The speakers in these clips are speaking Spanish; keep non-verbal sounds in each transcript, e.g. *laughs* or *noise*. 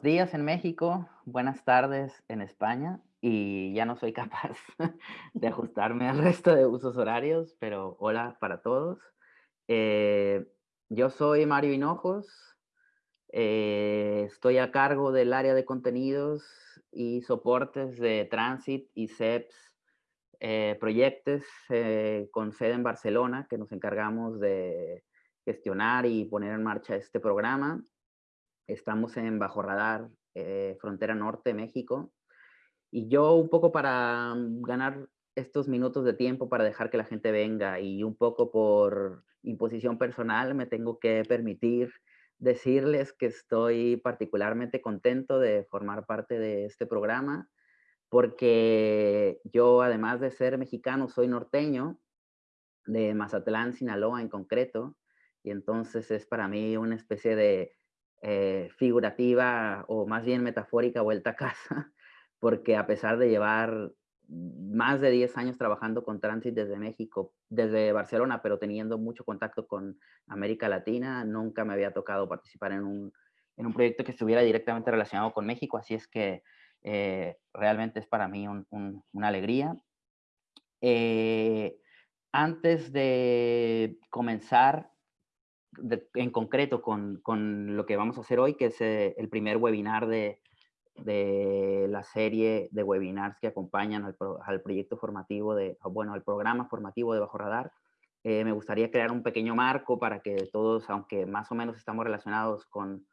buenos días en México, buenas tardes en España y ya no soy *laughs* capaz de ajustarme al resto de usos horarios, pero hola para todos. Eh, yo soy Mario Hinojos, eh, estoy a cargo del área de contenidos y soportes de Transit y CEPS eh, proyectos con sede en Barcelona que nos encargamos de gestionar y poner en marcha este programa. Estamos en Bajo Radar, Frontera Norte, México. Y yo un poco para mm, ganar estos minutos de tiempo para dejar que la gente venga y un poco por imposición personal me tengo que permitir decirles que estoy particularmente contento de formar parte de este programa porque yo además de ser mexicano soy norteño de Mazatlán, Sinaloa en concreto y entonces es para mí una especie de eh, figurativa o más bien metafórica vuelta a casa *laughs* porque a pesar de llevar más de 10 años trabajando con Transit desde México, desde Barcelona, pero teniendo mucho contacto con América Latina, nunca me había tocado participar en un, en un proyecto que estuviera directamente relacionado con México, así es que eh, realmente es para mí una alegría. Eh, antes de comenzar en concreto con, con, lo que vamos a hacer hoy, que es eh, el primer webinar de, de la serie de webinars que acompañan al, proyecto formativo, de, bueno, al programa formativo de Bajo Radar. Eh, me gustaría crear un pequeño marco para que todos, aunque más o menos estamos relacionados con,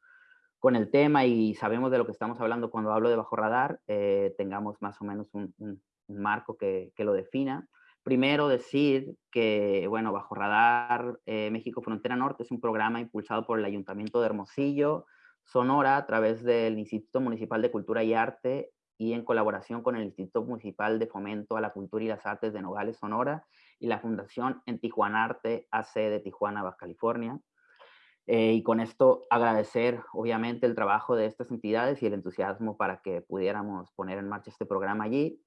con el tema y sabemos de lo que estamos hablando cuando hablo de Bajo Radar, eh, tengamos más o menos un, un, marco que, que, lo defina. Primero decir que, bueno, Bajo Radar eh, México Frontera Norte es un programa impulsado por el Ayuntamiento de Hermosillo, Sonora a través del Instituto Municipal de Cultura y Arte y en colaboración con el Instituto Municipal de Fomento a la Cultura y las Artes de Nogales, Sonora, y la Fundación En Tijuana Arte AC de Tijuana, Baja California. Eh, y con esto agradecer, obviamente, el trabajo de estas entidades y el entusiasmo para que pudiéramos poner en marcha este programa allí.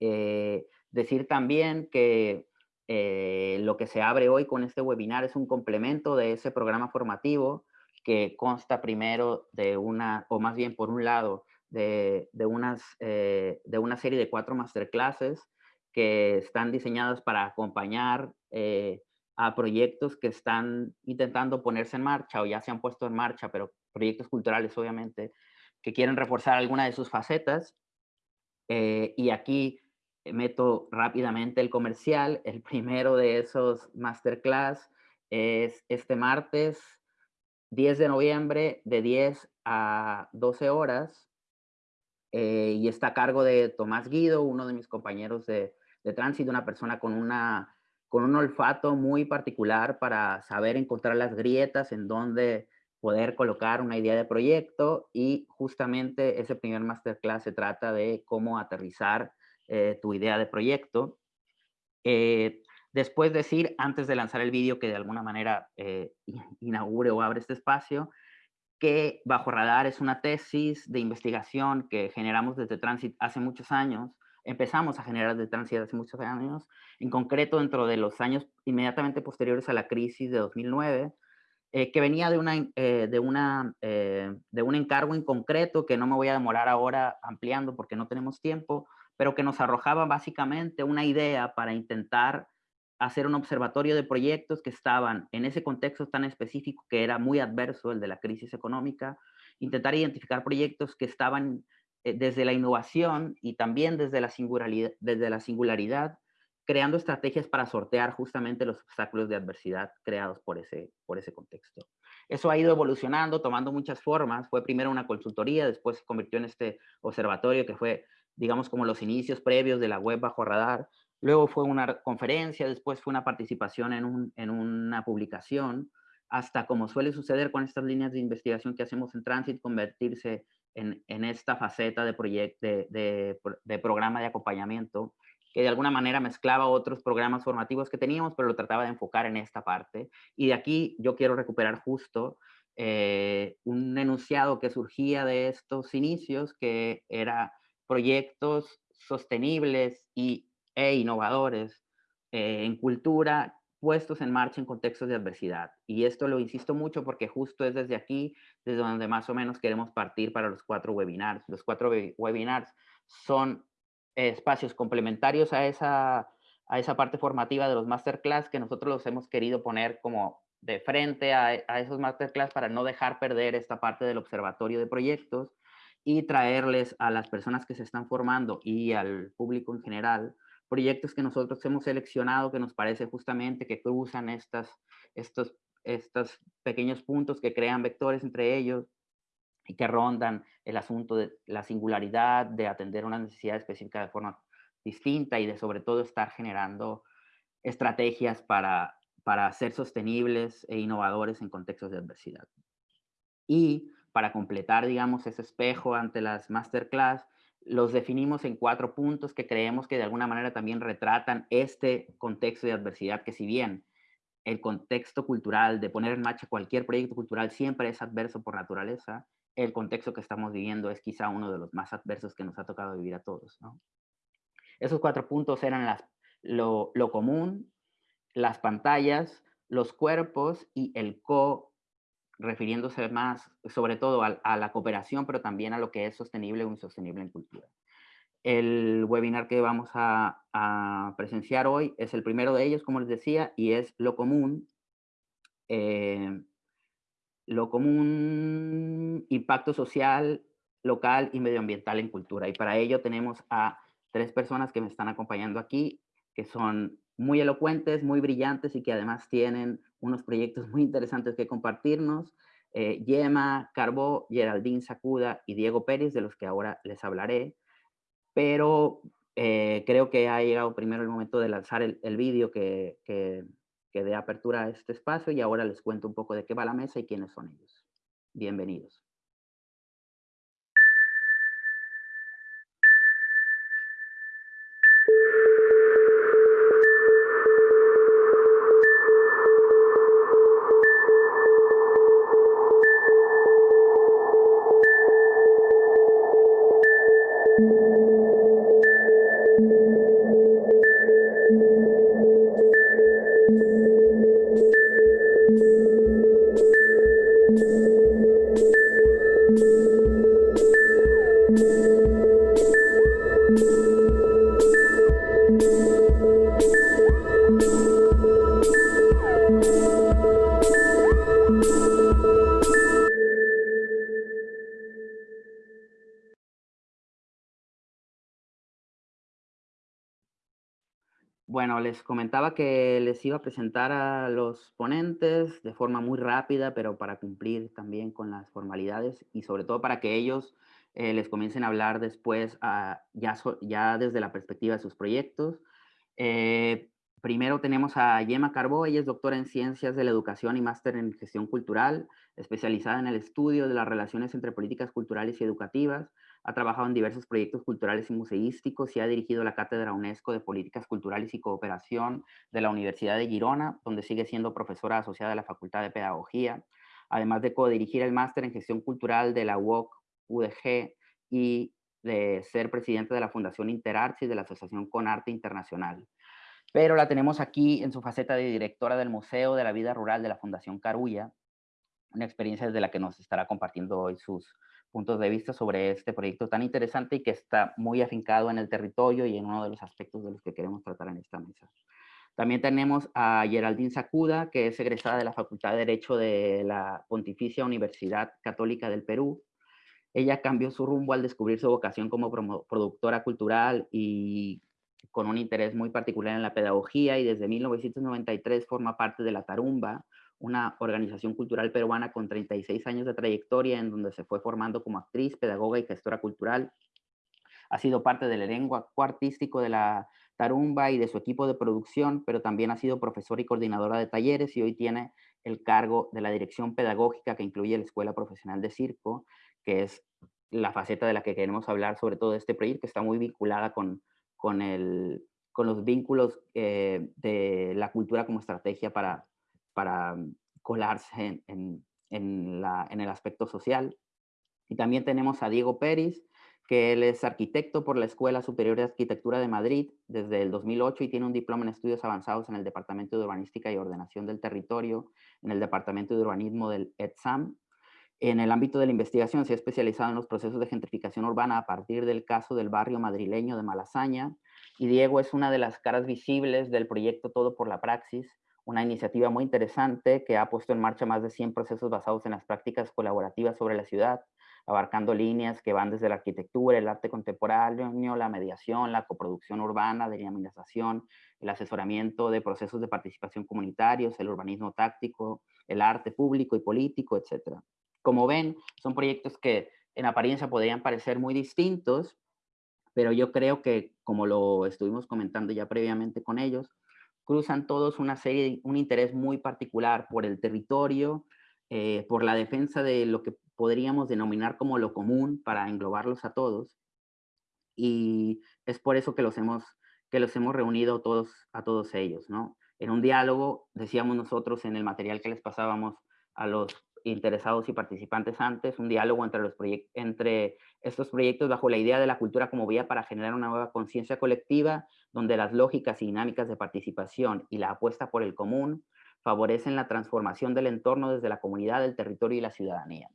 Eh, decir también que eh, lo que se abre hoy con este webinar es un complemento de ese programa formativo que consta primero de una, o más bien por un lado, de, de unas, eh, de una serie de cuatro masterclasses que están diseñadas para acompañar eh, a proyectos que están intentando ponerse en marcha o ya se han puesto en marcha, pero proyectos culturales obviamente, que quieren reforzar alguna de sus facetas. Eh, y aquí meto rápidamente el comercial. El primero de esos masterclass es este martes 10 de noviembre de 10 a 12 horas eh, y está a cargo de Tomás Guido, uno de mis compañeros de, de tránsito, una persona con, una, con un olfato muy particular para saber encontrar las grietas en donde poder colocar una idea de proyecto y justamente ese primer masterclass se trata de cómo aterrizar eh, tu idea de proyecto. Eh, Después decir, antes de lanzar el vídeo que de alguna manera eh, inaugure o abre este espacio, que Bajo Radar es una tesis de investigación que generamos desde Transit hace muchos años, empezamos a generar desde Transit hace muchos años, en concreto dentro de los años inmediatamente posteriores a la crisis de 2009, eh, que venía de, una, eh, de, una, de un encargo en concreto que no me voy a demorar ahora ampliando porque no tenemos tiempo, pero que nos arrojaba básicamente una idea para intentar hacer un observatorio de proyectos que estaban en ese contexto tan específico que era muy adverso, el de la crisis económica, intentar identificar proyectos que estaban eh, desde la innovación y también desde la, singularidad, desde la singularidad, creando estrategias para sortear justamente los obstáculos de adversidad creados por ese, por ese contexto. Eso ha ido evolucionando, tomando muchas formas. Fue primero una consultoría, después se convirtió en este observatorio que fue digamos como los inicios previos de la web bajo radar. Luego fue una conferencia, después fue una participación en, en una publicación, hasta como suele suceder con estas líneas de investigación que hacemos en Transit, convertirse en, en esta faceta de, proyecto, de, de, programa de acompañamiento que de alguna manera mezclaba otros programas formativos que teníamos, pero lo trataba de enfocar en esta parte. Y de aquí yo quiero recuperar justo eh, un enunciado que surgía de estos inicios, que era proyectos sostenibles y, e innovadores eh, en cultura puestos en marcha en contextos de adversidad. Y esto lo insisto mucho porque justo es desde aquí, desde donde más o menos queremos partir para los cuatro webinars. Los cuatro webinars son espacios complementarios a esa, a esa parte formativa de los masterclass que nosotros los hemos querido poner como de frente a, a esos masterclass para no dejar perder esta parte del observatorio de proyectos y traerles a las personas que se están formando y al público en general proyectos que nosotros hemos seleccionado que nos parece justamente que cruzan estas, estos, estos pequeños puntos que crean vectores entre ellos y que rondan el asunto de la singularidad, de atender una necesidad específica de forma distinta y de sobre todo estar generando estrategias para, para ser sostenibles e innovadores en contextos de adversidad. Y para completar, digamos, ese espejo ante las masterclass, los definimos en cuatro puntos que creemos que de alguna manera también retratan este contexto de adversidad, que si bien el contexto cultural de poner en marcha cualquier proyecto cultural siempre es adverso por naturaleza, el contexto que estamos viviendo es quizá uno de los más adversos que nos ha tocado vivir a todos. Esos cuatro puntos eran las, lo, común, las pantallas, los cuerpos y el co, refiriéndose más sobre todo a, la cooperación, pero también a lo que es sostenible o insostenible en cultura. El webinar que vamos a, presenciar hoy es el primero de ellos, como les decía, y es lo común. Eh, lo común, impacto social, local y medioambiental en cultura. Y para ello tenemos a tres personas que me están acompañando aquí, que son muy elocuentes, muy brillantes y que además tienen unos proyectos muy interesantes que compartirnos. Eh, Yema, Carbó, Geraldine Sacuda y Diego Pérez, de los que ahora les hablaré. Pero eh, creo que ha llegado primero el momento de lanzar el, el vídeo que, que, que dé apertura a este espacio y ahora les cuento un poco de qué va la mesa y quiénes son ellos. Bienvenidos. Les comentaba que les iba a presentar a los ponentes de forma muy rápida, pero para cumplir también con las formalidades y sobre todo para que ellos eh, les comiencen a hablar después ah, ya, desde la perspectiva de sus proyectos. Eh, primero tenemos a Yema Carbó, ella es doctora en Ciencias de la Educación y máster en Gestión Cultural, especializada en el estudio de las relaciones entre políticas culturales y educativas, ha trabajado en diversos proyectos culturales y museísticos y ha dirigido la Cátedra UNESCO de Políticas Culturales y Cooperación de la Universidad de Girona, donde sigue siendo profesora asociada de la Facultad de Pedagogía, además de codirigir el máster en Gestión Cultural de la UOC UDG y de ser presidente de la Fundación Interarts y de la Asociación Con Arte Internacional. Pero la tenemos aquí en su faceta de directora del Museo de la Vida Rural de la Fundación Carulla, una experiencia desde la que nos estará compartiendo hoy sus, puntos de vista sobre este proyecto tan interesante y que está muy afincado en el territorio y en uno de los aspectos de los que queremos tratar en esta mesa. También tenemos a Geraldine Sacuda, que es egresada de la Facultad de Derecho de la Pontificia Universidad Católica del Perú. Ella cambió su rumbo al descubrir su vocación como productora cultural y con un interés muy particular en la pedagogía y desde 1993 forma parte de la Tarumba, una organización cultural peruana con 36 años de trayectoria en donde se fue formando como actriz, pedagoga y gestora cultural. Ha sido parte del elenco artístico de la Tarumba y de su equipo de producción, pero también ha sido profesora y coordinadora de talleres y hoy tiene el cargo de la dirección pedagógica que incluye la Escuela Profesional de Circo, que es la faceta de la que queremos hablar sobre todo este proyecto, que está muy vinculada con, con, el, con los vínculos eh, de la cultura como estrategia para, para colarse en, el aspecto social. Y también tenemos a Diego Pérez, que él es arquitecto por la Escuela Superior de Arquitectura de Madrid desde el 2008 y tiene un diploma en estudios avanzados en el Departamento de Urbanística y Ordenación del Territorio, en el Departamento de Urbanismo del ETSAM. En el ámbito de la investigación se ha especializado en los procesos de gentrificación urbana a partir del caso del barrio madrileño de Malasaña. Y Diego es una de las caras visibles del proyecto Todo por la Praxis, una iniciativa muy interesante que ha puesto en marcha más de 100 procesos basados en las prácticas colaborativas sobre la ciudad, abarcando líneas que van desde la arquitectura, el arte contemporáneo, la mediación, la coproducción urbana, de dinamización, el asesoramiento de procesos de participación comunitarios, el urbanismo táctico, el arte público y político, etc. Como ven, son proyectos que en apariencia podrían parecer muy distintos, pero yo creo que, como lo estuvimos comentando ya previamente con ellos, cruzan todos una serie, un interés muy particular por el territorio, eh, por la defensa de lo que podríamos denominar como lo común para englobarlos a todos. Y es por eso que los hemos, que los hemos reunido todos, a todos ellos, ¿no? En un diálogo, decíamos nosotros en el material que les pasábamos a los interesados y participantes antes, un diálogo entre, los entre estos proyectos bajo la idea de la cultura como vía para generar una nueva conciencia colectiva, donde las lógicas y dinámicas de participación y la apuesta por el común favorecen la transformación del entorno desde la comunidad, el territorio y la ciudadanía.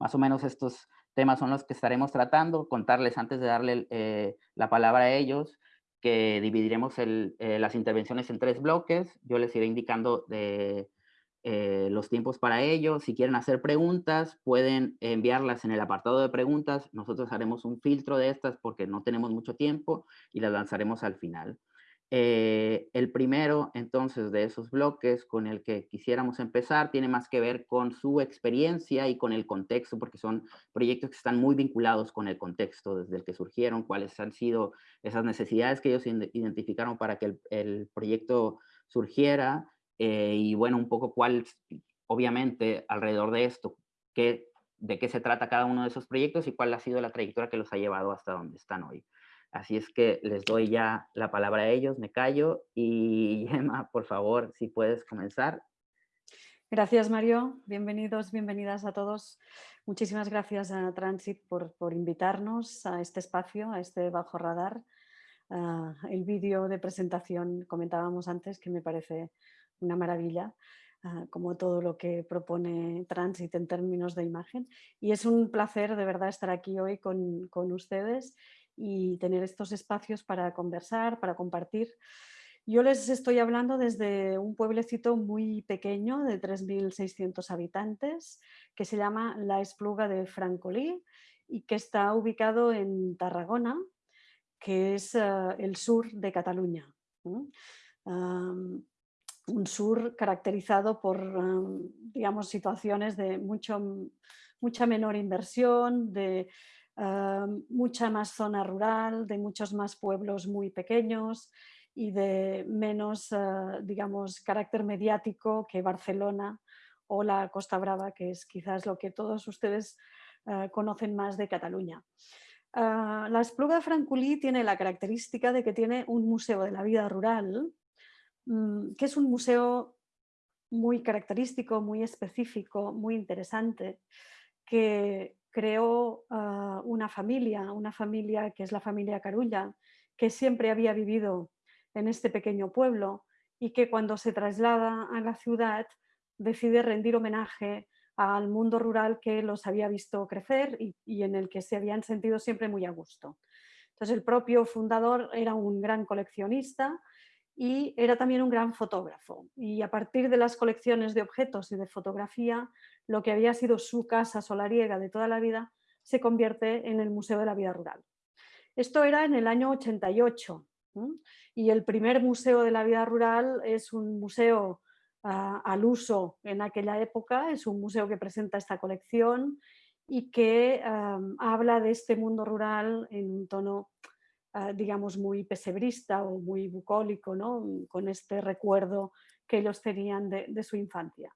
Más o menos estos temas son los que estaremos tratando, contarles antes de darle eh, la palabra a ellos, que dividiremos eh, las intervenciones en tres bloques. Yo les iré indicando de, eh, los tiempos para ello. Si quieren hacer preguntas, pueden enviarlas en el apartado de preguntas. Nosotros haremos un filtro de estas porque no tenemos mucho tiempo y las lanzaremos al final. Eh, el primero, entonces, de esos bloques con el que quisiéramos empezar tiene más que ver con su experiencia y con el contexto, porque son proyectos que están muy vinculados con el contexto desde el que surgieron, cuáles han sido esas necesidades que ellos identificaron para que el proyecto surgiera, eh, y bueno, un poco cuál, obviamente, alrededor de esto, qué, de qué se trata cada uno de esos proyectos y cuál ha sido la trayectoria que los ha llevado hasta donde están hoy. Así es que les doy ya la palabra a ellos, me callo y *laughs* Gemma, por favor, si puedes comenzar. Gracias Mario, bienvenidos, bienvenidas a todos. Muchísimas gracias a Transit por, por invitarnos a este espacio, a este Bajo Radar. Ah, el vídeo de presentación comentábamos antes que me parece una maravilla, ah, como todo lo que propone Transit en términos de imagen. Y es un placer de verdad estar aquí hoy con, con ustedes y tener estos espacios para conversar, para compartir. Yo les estoy hablando desde un pueblecito muy pequeño de 3.600 habitantes que se llama La Espluga de Francolí y que está ubicado en Tarragona, que es ah, el sur de Cataluña un sur caracterizado por, digamos, situaciones de mucho, mucha menor inversión, de mucha más zona rural, de muchos más pueblos muy pequeños y de menos, ah, digamos, carácter mediático que Barcelona o la Costa Brava, que es quizás lo que todos ustedes ah, conocen más de Cataluña. Ah, la Espluga Francolí tiene la característica de que tiene un museo de la vida rural Mm, que es un museo muy característico, muy específico, muy interesante, que creó ah, una familia, una familia que es la familia Carulla, que siempre había vivido en este pequeño pueblo y que cuando se traslada a la ciudad decide rendir homenaje al mundo rural que los había visto crecer y, y, en el que se habían sentido siempre muy a gusto. Entonces el propio fundador era un gran coleccionista y era también un gran fotógrafo. Y a partir de las colecciones de objetos y de fotografía, lo que había sido su casa solariega de toda la vida se convierte en el Museo de la Vida Rural. Esto era en el año 88 y el primer Museo de la Vida Rural es un museo ah, al uso en aquella época, es un museo que presenta esta colección y que habla de este mundo rural en un tono, ah, digamos, muy pesebrista o muy bucólico, ¿no? con este recuerdo que ellos tenían de, su infancia.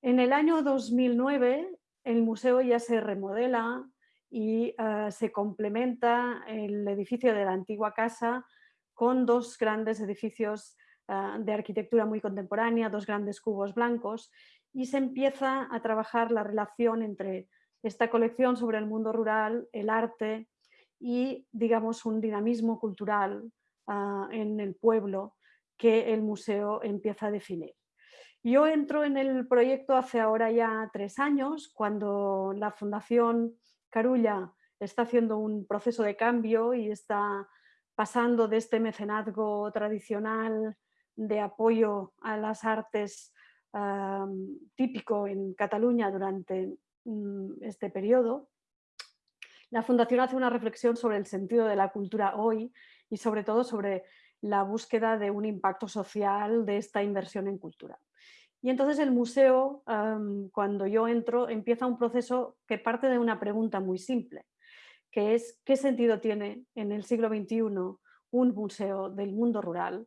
En el año 2009 el museo ya se remodela y ah, se complementa el edificio de la antigua casa con dos grandes edificios ah, de arquitectura muy contemporánea, dos grandes cubos blancos y se empieza a trabajar la relación entre esta colección sobre el mundo rural, el arte y, digamos, un dinamismo cultural ah, en el pueblo que el museo empieza a definir. Yo entro en el proyecto hace ahora ya tres años, cuando la Fundación Carulla está haciendo un proceso de cambio y está pasando de este mecenazgo tradicional de apoyo a las artes ah, típico en Cataluña durante Mm, este periodo, la Fundación hace una reflexión sobre el sentido de la cultura hoy y sobre todo sobre la búsqueda de un impacto social de esta inversión en cultura. Y entonces el museo, cuando yo entro, empieza un proceso que parte de una pregunta muy simple, que es ¿qué sentido tiene en el siglo XXI un museo del mundo rural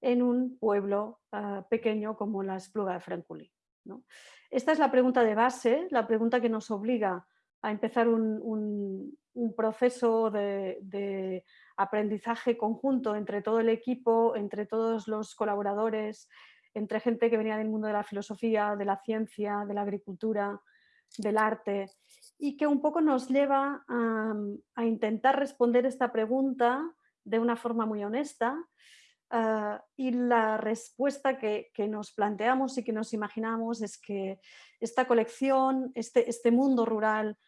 en un pueblo ah, pequeño como la Espluga de Francolí? ¿no? Esta es la pregunta de base, la pregunta que nos obliga a empezar un, proceso de, aprendizaje conjunto entre todo el equipo, entre todos los colaboradores, entre gente que venía del mundo de la filosofía, de la ciencia, de la agricultura, del arte, y que un poco nos lleva a intentar responder esta pregunta de una forma muy honesta, Ah, y la respuesta que, nos planteamos y que nos imaginamos es que esta colección, este, este mundo rural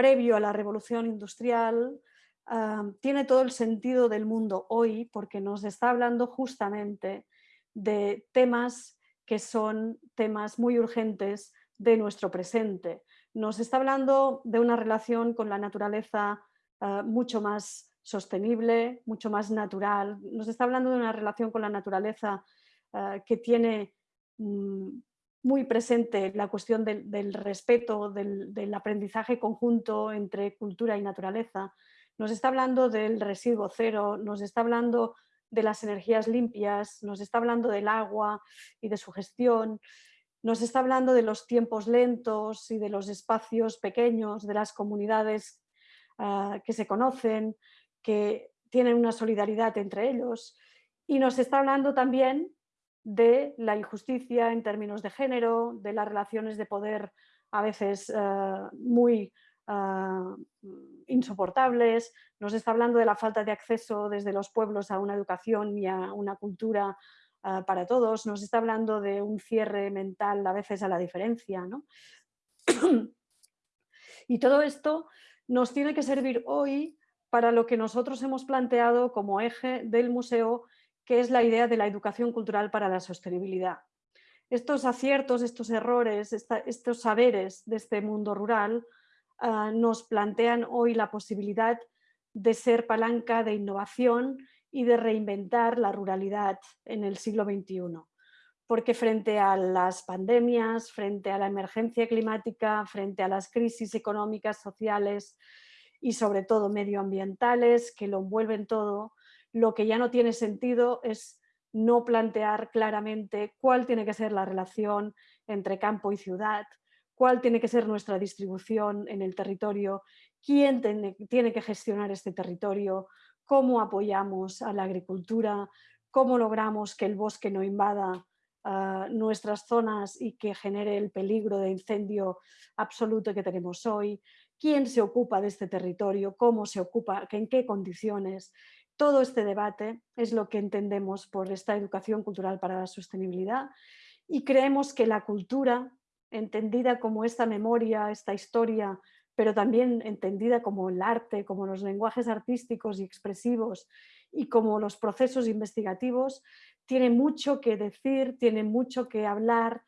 previo a la revolución industrial, ah, tiene todo el sentido del mundo hoy porque nos está hablando justamente de temas que son temas muy urgentes de nuestro presente. Nos está hablando de una relación con la naturaleza ah, mucho más sostenible, mucho más natural. Nos está hablando de una relación con la naturaleza eh, que tiene mm, muy presente la cuestión del, respeto, del, aprendizaje conjunto entre cultura y naturaleza. Nos está hablando del residuo cero, nos está hablando de las energías limpias, nos está hablando del agua y de su gestión, nos está hablando de los tiempos lentos y de los espacios pequeños, de las comunidades eh, que se conocen, que tienen una solidaridad entre ellos y nos está hablando también de la injusticia en términos de género, de las relaciones de poder a veces eh, muy eh, insoportables, nos está hablando de la falta de acceso desde los pueblos a una educación y a una cultura eh, para todos, nos está hablando de un cierre mental a veces a la diferencia. *clears throat* y todo esto nos tiene que servir hoy para lo que nosotros hemos planteado como eje del museo, que es la idea de la educación cultural para la sostenibilidad. Estos aciertos, estos errores, estos saberes de este mundo rural ah, nos plantean hoy la posibilidad de ser palanca de innovación y de reinventar la ruralidad en el siglo XXI. Porque frente a las pandemias, frente a la emergencia climática, frente a las crisis económicas, sociales, y sobre todo medioambientales que lo envuelven todo, lo que ya no tiene sentido es no plantear claramente cuál tiene que ser la relación entre campo y ciudad, cuál tiene que ser nuestra distribución en el territorio, quién tiene, que gestionar este territorio, cómo apoyamos a la agricultura, cómo logramos que el bosque no invada ah, nuestras zonas y que genere el peligro de incendio absoluto que tenemos hoy, quién se ocupa de este territorio, cómo se ocupa, en qué condiciones. Todo este debate es lo que entendemos por esta educación cultural para la sostenibilidad y creemos que la cultura, entendida como esta memoria, esta historia, pero también entendida como el arte, como los lenguajes artísticos y expresivos y como los procesos investigativos, tiene mucho que decir, tiene mucho que hablar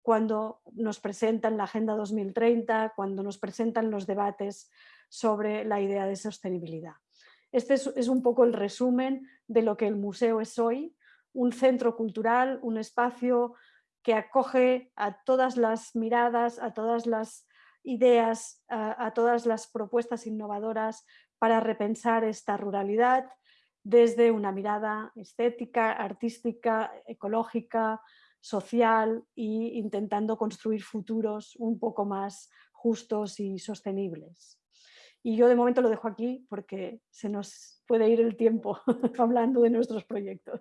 cuando nos presentan la Agenda 2030, cuando nos presentan los debates sobre la idea de sostenibilidad. Este es, un poco el resumen de lo que el museo es hoy, un centro cultural, un espacio que acoge a todas las miradas, a todas las ideas a, todas las propuestas innovadoras para repensar esta ruralidad desde una mirada estética, artística, ecológica, social e intentando construir futuros un poco más justos y sostenibles. Y yo de momento lo dejo aquí porque se nos puede ir el tiempo *laughs* hablando de nuestros proyectos.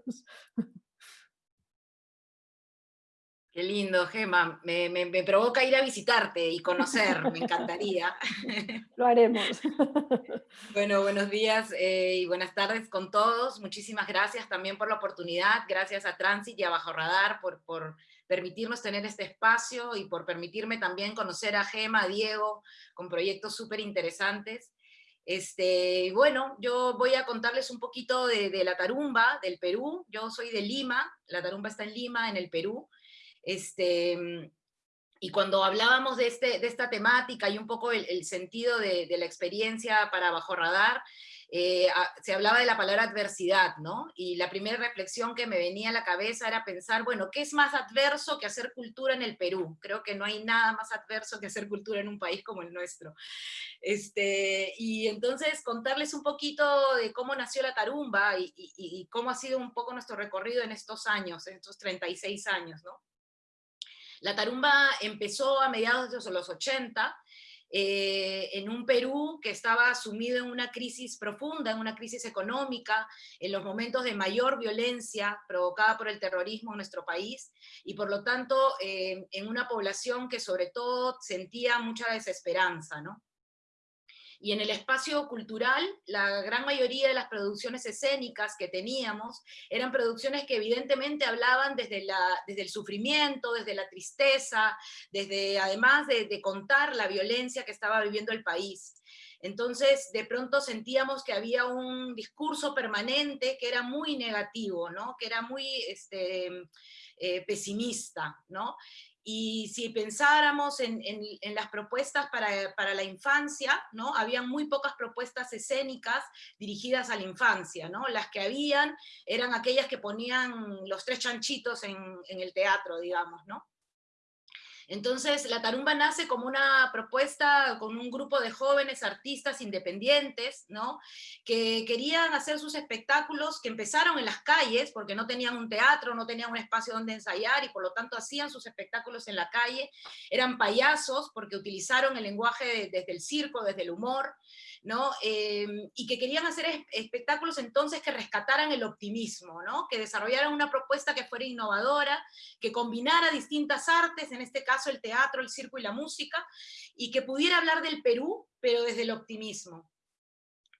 Qué lindo, Gema. Me, provoca ir a visitarte y conocer, me encantaría. *laughs* Lo haremos. Bueno, buenos días eh, y buenas tardes con todos. Muchísimas gracias también por la oportunidad. Gracias a Transit y a Bajo Radar por, por permitirnos tener este espacio y por permitirme también conocer a Gema, a Diego, con proyectos súper interesantes. Este, bueno, yo voy a contarles un poquito de, de la tarumba del Perú. Yo soy de Lima, la tarumba está en Lima, en el Perú. Este, y cuando hablábamos de, este, de esta temática y un poco el, sentido de, la experiencia para Bajo Radar, eh, se hablaba de la palabra adversidad, ¿no? Y la primera reflexión que me venía a la cabeza era pensar, bueno, ¿qué es más adverso que hacer cultura en el Perú? Creo que no hay nada más adverso que hacer cultura en un país como el nuestro. Este, y entonces contarles un poquito de cómo nació la tarumba y, y cómo ha sido un poco nuestro recorrido en estos años, en estos 36 años, ¿no? La tarumba empezó a mediados de los 80, eh, en un Perú que estaba sumido en una crisis profunda, en una crisis económica, en los momentos de mayor violencia provocada por el terrorismo en nuestro país, y por lo tanto eh, en una población que sobre todo sentía mucha desesperanza, ¿no? Y en el espacio cultural, la gran mayoría de las producciones escénicas que teníamos eran producciones que evidentemente hablaban desde, la, desde el sufrimiento, desde la tristeza, desde además de, contar la violencia que estaba viviendo el país. Entonces, de pronto sentíamos que había un discurso permanente que era muy negativo, ¿no? que era muy este, eh, pesimista. ¿no? Y si pensáramos en, las propuestas para, la infancia, ¿no? Habían muy pocas propuestas escénicas dirigidas a la infancia, ¿no? Las que habían eran aquellas que ponían los tres chanchitos en, en el teatro, digamos, ¿no? Entonces, la tarumba nace como una propuesta con un grupo de jóvenes artistas independientes, ¿no? Que querían hacer sus espectáculos, que empezaron en las calles, porque no tenían un teatro, no tenían un espacio donde ensayar, y por lo tanto hacían sus espectáculos en la calle. Eran payasos, porque utilizaron el lenguaje desde el circo, desde el humor, ¿no? Em, y que querían hacer espectáculos entonces que rescataran el optimismo, ¿no? Que desarrollaran una propuesta que fuera innovadora, que combinara distintas artes, en este caso el teatro, el circo y la música, y que pudiera hablar del Perú, pero desde el optimismo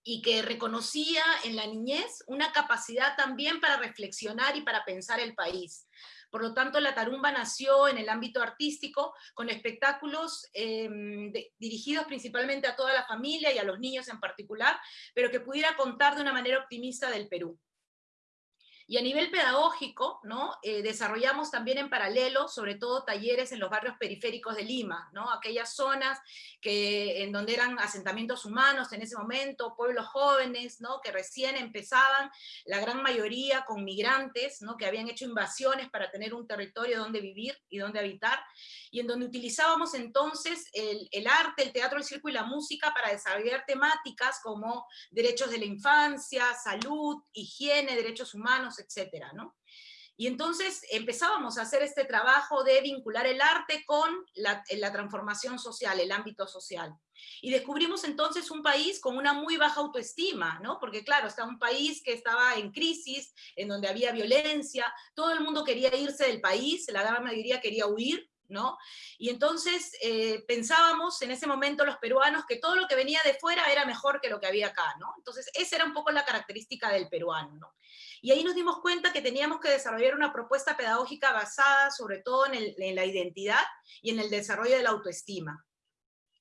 y que reconocía en la niñez una capacidad también para reflexionar y para pensar el país. Por lo tanto, la tarumba nació en el ámbito artístico con espectáculos em, dirigidos principalmente a toda la familia y a los niños en particular, pero que pudiera contar de una manera optimista del Perú. Y a nivel pedagógico. Eh, desarrollamos también en paralelo, sobre todo talleres en los barrios periféricos de Lima, aquellas zonas que, en donde eran asentamientos humanos en ese momento, pueblos jóvenes, que recién empezaban, la gran mayoría con migrantes, ¿no? que habían hecho invasiones para tener un territorio donde vivir y donde habitar, y en donde utilizábamos entonces el, el arte, el teatro, el circo y la música para desarrollar temáticas como derechos de la infancia, salud, higiene, derechos humanos, etcétera, ¿no? Y entonces empezábamos a hacer este trabajo de vincular el arte con la, transformación social, el ámbito social. Y descubrimos entonces un país con una muy baja autoestima, ¿no? Porque claro, está un país que estaba en crisis, en donde había violencia, todo el mundo quería irse del país, la gran mayoría quería huir, ¿no? Y entonces eh, pensábamos en ese momento los peruanos que todo lo que venía de fuera era mejor que lo que había acá. Entonces esa era un poco la característica del peruano, ¿no? Y ahí nos dimos cuenta que teníamos que desarrollar una propuesta pedagógica basada sobre todo en, en la identidad y en el desarrollo de la autoestima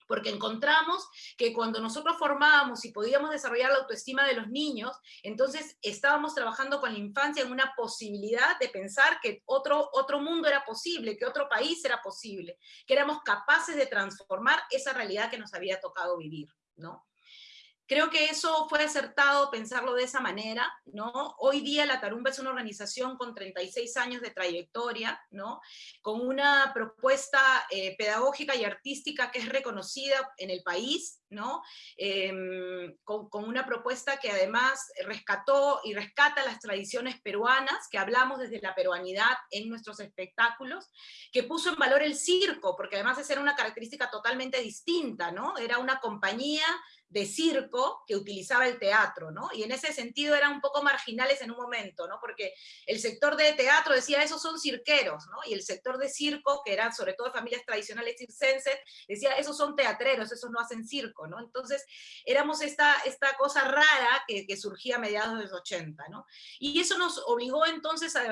porque encontramos que cuando nosotros formábamos y podíamos desarrollar la autoestima de los niños, entonces estábamos trabajando con la infancia en una posibilidad de pensar que otro, otro mundo era posible, que otro país era posible, que éramos capaces de transformar esa realidad que nos había tocado vivir, ¿no? Creo que eso fue acertado pensarlo de esa manera, ¿no? Hoy día la Tarumba es una organización con 36 años de trayectoria, ¿no? Con una propuesta eh, pedagógica y artística que es reconocida en el país, ¿no? Em, con, con, una propuesta que además rescató y rescata las tradiciones peruanas, que hablamos desde la peruanidad en nuestros espectáculos, que puso en valor el circo, porque además esa era una característica totalmente distinta, ¿no? Era una compañía de circo que utilizaba el teatro, ¿no? Y en ese sentido eran un poco marginales en un momento, ¿no? Porque el sector de teatro decía, esos son cirqueros, ¿no? Y el sector de circo, que eran sobre todo familias tradicionales circenses, decía, esos son teatreros, esos no hacen circo, ¿no? Entonces, éramos esta, esta cosa rara que, que surgía a mediados de los 80, ¿no? Y eso nos obligó entonces a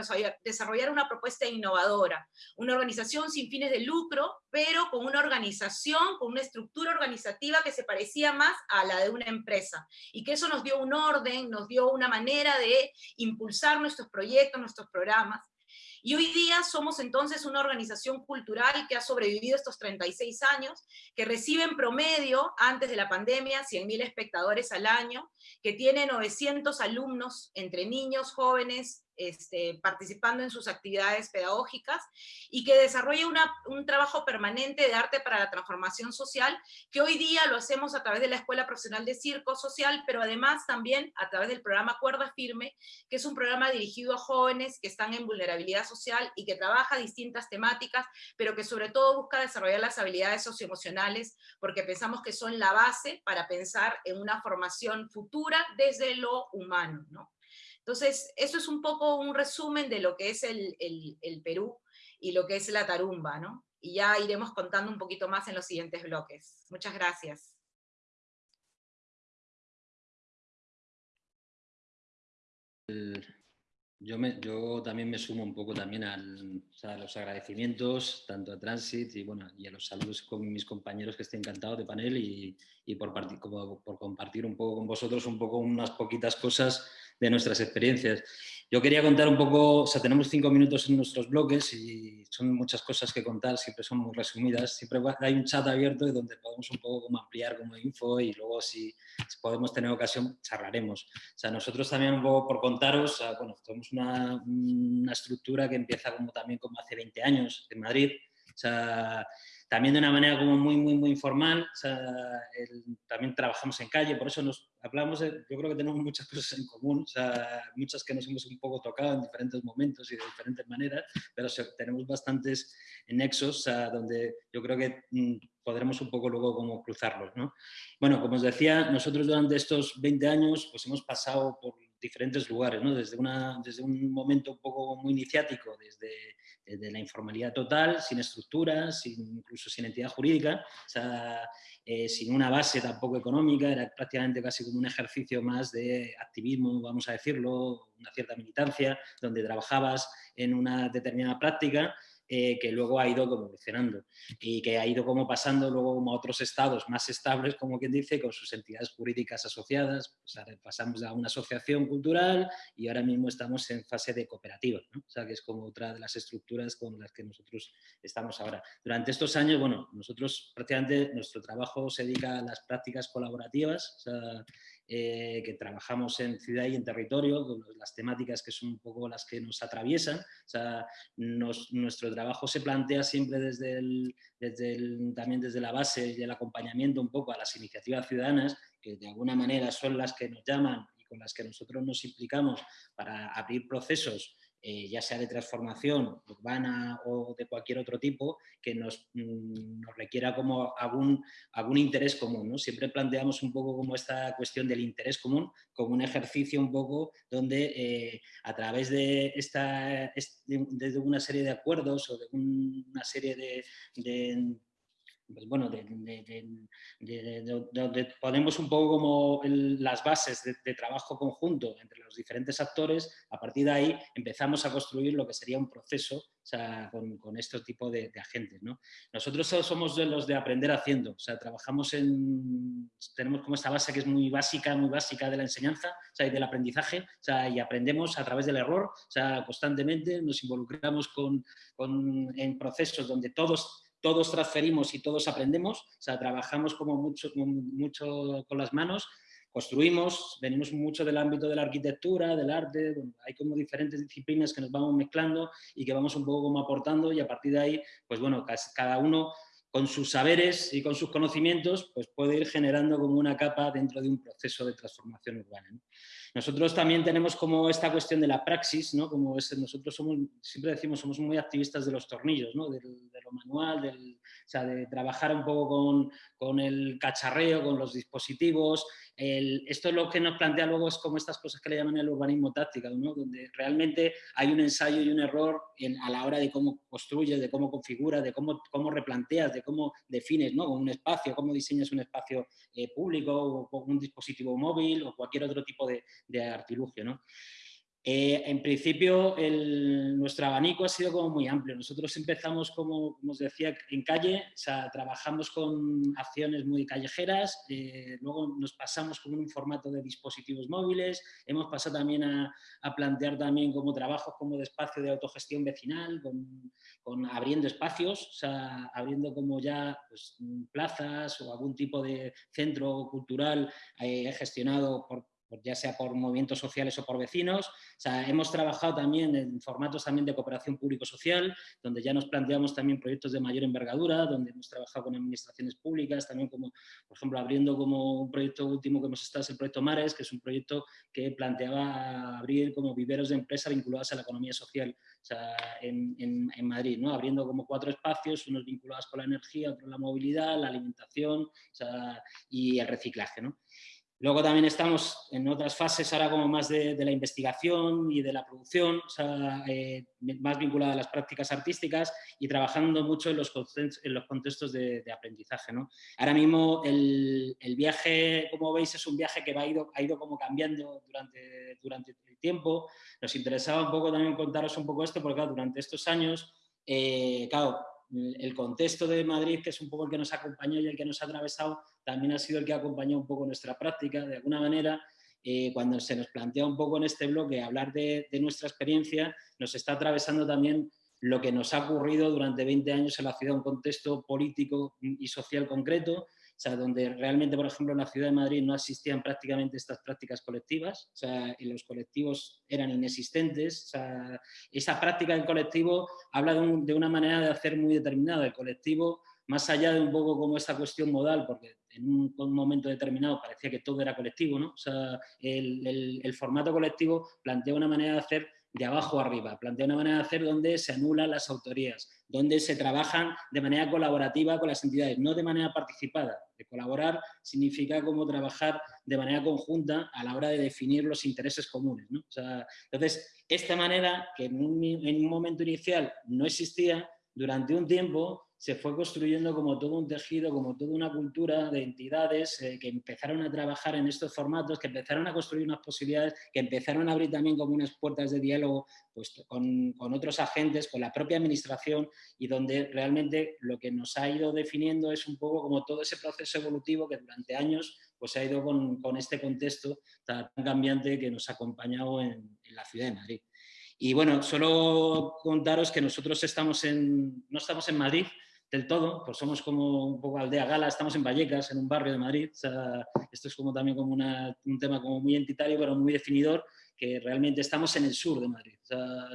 desarrollar una propuesta innovadora, una organización sin fines de lucro, pero con una organización, con una estructura organizativa que se parecía más a la de una empresa. Y que eso nos dio un orden, nos dio una manera de impulsar nuestros proyectos, nuestros programas. Y hoy día somos entonces una organización cultural que ha sobrevivido estos 36 años, que recibe en promedio, antes de la pandemia, 100.000 espectadores al año, que tiene 900 alumnos entre niños, jóvenes, este, participando en sus actividades pedagógicas y que desarrolla un trabajo permanente de arte para la transformación social, que hoy día lo hacemos a través de la Escuela Profesional de Circo Social, pero además también a través del programa Cuerda Firme, que es un programa dirigido a jóvenes que están en vulnerabilidad social y que trabaja distintas temáticas, pero que sobre todo busca desarrollar las habilidades socioemocionales, porque pensamos que son la base para pensar en una formación futura desde lo humano. ¿no? Entonces, eso es un poco un resumen de lo que es el, Perú y lo que es la tarumba, ¿no? Y ya iremos contando un poquito más en los siguientes bloques. Muchas gracias. Yo, yo, también me sumo un poco también a los agradecimientos, tanto a Transit y, bueno, y a los saludos con mis compañeros que estoy encantado de panel y, y por, por compartir un poco con vosotros un poco unas poquitas cosas de nuestras experiencias. Yo quería contar un poco, o sea, tenemos cinco minutos en nuestros bloques y son muchas cosas que contar, siempre son muy resumidas. Siempre hay un chat abierto donde podemos un poco como ampliar como info y luego si, podemos tener ocasión charlaremos. O sea, nosotros también un poco por contaros, bueno, tenemos una, una estructura que empieza como también como hace 20 años en Madrid. O sea, también de una manera como muy, muy, muy informal. también trabajamos en calle, por eso nos hablamos, yo creo que tenemos *laughs* muchas cosas en común, muchas que nos hemos un poco tocado en diferentes momentos y de diferentes maneras, pero tenemos bastantes nexos donde yo creo que mm, podremos un poco luego como cruzarlos. ¿no? Bueno, como os decía, nosotros durante estos 20 años pues hemos pasado por diferentes lugares, ¿no? desde, una, desde un momento un poco muy iniciático, desde de la informalidad total, sin estructuras, incluso sin entidad jurídica, eh, sin una base tampoco económica, era prácticamente casi como un ejercicio más de activismo, vamos a decirlo, una cierta militancia, donde trabajabas en una determinada práctica eh, que luego ha ido evolucionando y que ha ido como pasando luego como a otros estados más estables, como quien dice, con sus entidades jurídicas asociadas. pasamos a una asociación cultural y ahora mismo estamos en fase de cooperativa, o sea, que es como otra de las estructuras con las que nosotros estamos ahora. Durante estos años, bueno, nosotros prácticamente nuestro trabajo se dedica a las prácticas colaborativas, o sea, eh, que trabajamos en ciudad y en territorio, con las temáticas que son un poco las que nos atraviesan. O sea, nuestro trabajo se plantea siempre desde, el, desde también desde la base y el acompañamiento un poco a las iniciativas ciudadanas, que de alguna manera son las que nos llaman y con las que nosotros nos implicamos para abrir procesos eh, ya sea de transformación urbana o de cualquier otro tipo, que nos, mm, requiera como algún, algún interés común. Siempre planteamos un poco como esta cuestión del interés común, como un ejercicio un poco donde eh, a través de, esta, de, una serie de acuerdos o de una serie de pues bueno, donde ponemos un poco como las bases de, trabajo conjunto entre los diferentes actores, a partir de ahí empezamos a construir lo que sería un proceso con, con este tipo de, agentes. ¿no? Nosotros somos de los de aprender haciendo, o sea, trabajamos en, tenemos como esta base que es muy básica, muy básica de la enseñanza o sea, y del aprendizaje, o sea, y aprendemos a través del error, o sea, constantemente nos involucramos con, con, en procesos donde todos todos transferimos y todos aprendemos, o sea, trabajamos como mucho, con las manos, construimos, venimos mucho del ámbito de la arquitectura, del arte, hay como diferentes disciplinas que nos vamos mezclando y que vamos un poco como aportando y a partir de ahí, pues bueno, cada uno con sus saberes y con sus conocimientos, pues puede ir generando como una capa dentro de un proceso de transformación urbana. Nosotros también tenemos como esta cuestión de la praxis, ¿no? como es, nosotros somos, siempre decimos, somos muy activistas de los tornillos, ¿no? de, lo manual, del, o sea, de trabajar un poco con, con el cacharreo, con los dispositivos, esto es lo que nos plantea luego es como estas cosas que le llaman el urbanismo táctico, donde realmente hay un ensayo y un error a la hora de cómo construyes, de cómo configuras, de cómo, cómo replanteas, de cómo defines ¿no? un espacio, cómo diseñas un espacio eh, público o, un dispositivo móvil o cualquier otro tipo de, de artilugio. ¿no? Eh, en principio, nuestro abanico ha sido como muy amplio. Nosotros empezamos, como, decía, en calle, o sea, trabajamos con acciones muy callejeras, eh, luego nos pasamos con un formato de dispositivos móviles, hemos pasado también a, plantear también como trabajos como de espacio de autogestión vecinal, con, abriendo espacios, o sea, abriendo como ya pues, plazas o algún tipo de centro cultural eh, gestionado por ya sea por movimientos sociales o por vecinos. hemos trabajado también en formatos también de cooperación público-social, donde ya nos planteamos también proyectos de mayor envergadura, donde hemos trabajado con administraciones públicas, también como, por ejemplo, abriendo como un proyecto último que hemos estado, es el proyecto Mares, que es un proyecto que planteaba abrir como viveros de empresa vinculadas a la economía social en, en, Madrid, ¿no? abriendo como cuatro espacios, unos vinculados con la energía, otros la movilidad, la alimentación y el reciclaje. ¿no? Luego también estamos en otras fases ahora como más de, la investigación y de la producción, eh, más vinculada a las prácticas artísticas y trabajando mucho en los, en los contextos de, aprendizaje. ¿no? Ahora mismo el, viaje, como veis, es un viaje que va, ha, ido, ha ido como cambiando durante, durante el tiempo. Nos interesaba un poco también contaros un poco esto, porque durante estos años, eh, claro, el contexto de Madrid, que es un poco el que nos acompañó y el que nos ha atravesado, también ha sido el que ha acompañado un poco nuestra práctica. De alguna manera, eh, cuando se nos plantea un poco en este bloque hablar de, nuestra experiencia, nos está atravesando también lo que nos ha ocurrido durante 20 años en la ciudad, un contexto político y social concreto, sea, donde realmente, por ejemplo, en la ciudad de Madrid no existían prácticamente estas prácticas colectivas, o sea, los colectivos eran inexistentes, o sea, esa práctica del colectivo habla de, una manera de hacer muy determinada, el colectivo, más allá de un poco como esta cuestión modal, porque en un, momento determinado parecía que todo era colectivo, ¿no? O sea, el, el formato colectivo plantea una manera de hacer de abajo arriba, plantea una manera de hacer donde se anulan las autorías, donde se trabajan de manera colaborativa con las entidades, no de manera participada. De colaborar significa como trabajar de manera conjunta a la hora de definir los intereses comunes. entonces, esta manera, que en un momento inicial no existía, durante un tiempo se fue construyendo como todo un tejido, como toda una cultura de entidades eh, que empezaron a trabajar en estos formatos, que empezaron a construir unas posibilidades, que empezaron a abrir también como unas puertas de diálogo pues, con, con, otros agentes, con la propia administración y donde realmente lo que nos ha ido definiendo es un poco como todo ese proceso evolutivo que durante años pues, ha ido con, con este contexto tan cambiante que nos ha acompañado en, en la ciudad de Madrid. Y bueno, solo contaros que nosotros estamos en, no estamos en Madrid, del todo, pues somos como un poco aldea gala, estamos en Vallecas, en un barrio de Madrid, esto es como también como un tema como muy entitario, pero muy definidor, que realmente estamos en el sur de Madrid.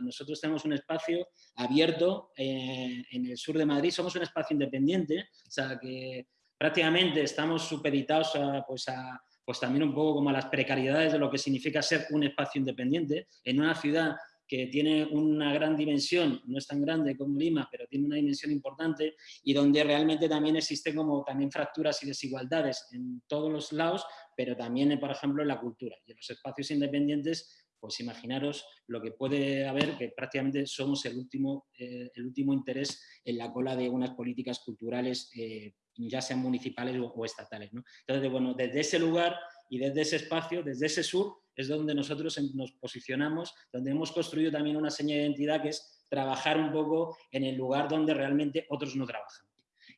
nosotros tenemos un espacio abierto eh, en el sur de Madrid, somos un espacio independiente, o sea, que prácticamente estamos supeditados a, pues, a, pues también un poco como a las precariedades de lo que significa ser un espacio independiente en una ciudad que tiene una gran dimensión, no es tan grande como Lima, pero tiene una dimensión importante y donde realmente también existen como también fracturas y desigualdades en todos los lados, pero también, por ejemplo, en la cultura. Y en los espacios independientes, pues imaginaros lo que puede haber, que prácticamente somos el último, eh, el último interés en la cola de unas políticas culturales, eh, ya sean municipales o, estatales. Entonces, bueno, desde ese lugar y desde ese espacio, desde ese sur, es donde nosotros nos posicionamos, donde hemos construido también una seña de identidad que es trabajar un poco en el lugar donde realmente otros no trabajan.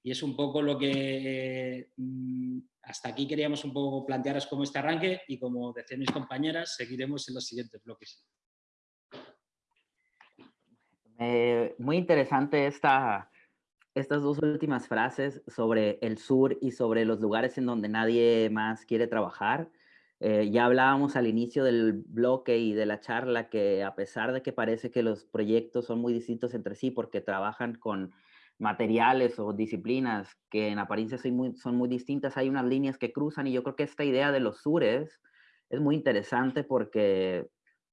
Y es un poco lo que mm, hasta aquí queríamos un poco plantearos como este arranque y como decían mis compañeras, seguiremos en los siguientes bloques. muy interesante esta, estas dos últimas frases sobre el sur y sobre los lugares en donde nadie más quiere trabajar. Eh, ya hablábamos al inicio del bloque y de la charla que a pesar de que parece que los proyectos son muy distintos entre sí porque trabajan con materiales o disciplinas que en apariencia son muy, son muy distintas, hay unas líneas que cruzan y yo creo que esta idea de los sures es muy interesante porque,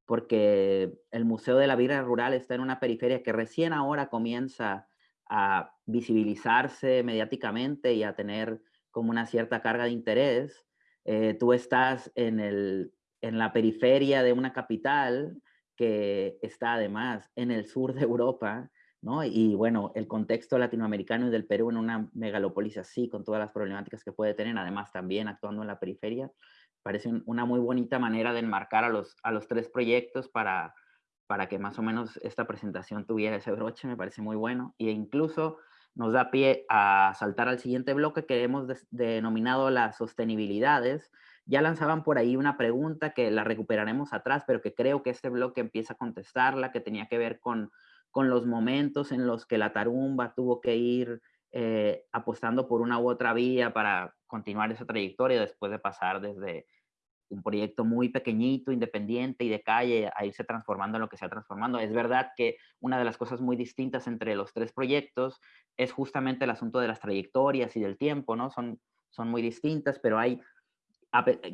porque el Museo de la Vida Rural está en una periferia que recién ahora comienza a visibilizarse mediáticamente y a tener como una cierta carga de interés eh, tú estás en, el, en la periferia de una capital que está además en el sur de Europa, ¿no? Y bueno, el contexto latinoamericano y del Perú en una megalópolis así, con todas las problemáticas que puede tener, además también actuando en la periferia, parece una muy bonita manera de enmarcar a los, a los tres proyectos para, para que más o menos esta presentación tuviera ese broche, me parece muy bueno. E incluso nos da pie a saltar al siguiente bloque que hemos denominado las sostenibilidades. Ya lanzaban por ahí una pregunta que la recuperaremos atrás, pero que creo que este bloque empieza a contestarla, que tenía que ver con, con los momentos en los que la tarumba tuvo que ir eh, apostando por una u otra vía para continuar esa trayectoria después de pasar desde un proyecto muy pequeñito, independiente y de calle a irse transformando en lo que se ha transformando. Es verdad que una de las cosas muy distintas entre los tres proyectos es justamente el asunto de las trayectorias y del tiempo, ¿no? Son, son muy distintas, pero hay,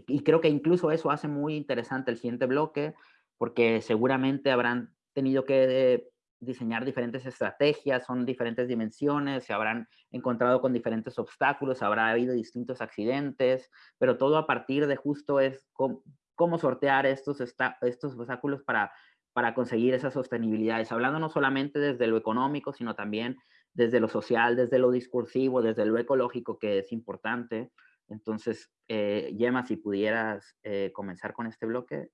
y creo que incluso eso hace muy interesante el siguiente bloque, porque seguramente habrán tenido que diseñar diferentes estrategias, son diferentes dimensiones, se habrán encontrado con diferentes obstáculos, habrá habido distintos accidentes, pero todo a partir de justo es cómo, sortear estos, estos obstáculos para, para conseguir esas sostenibilidades, hablando no solamente desde lo económico, sino también desde lo social, desde lo discursivo, desde lo ecológico, que es importante. Entonces, eh, Gemma, si pudieras eh, comenzar con este bloque.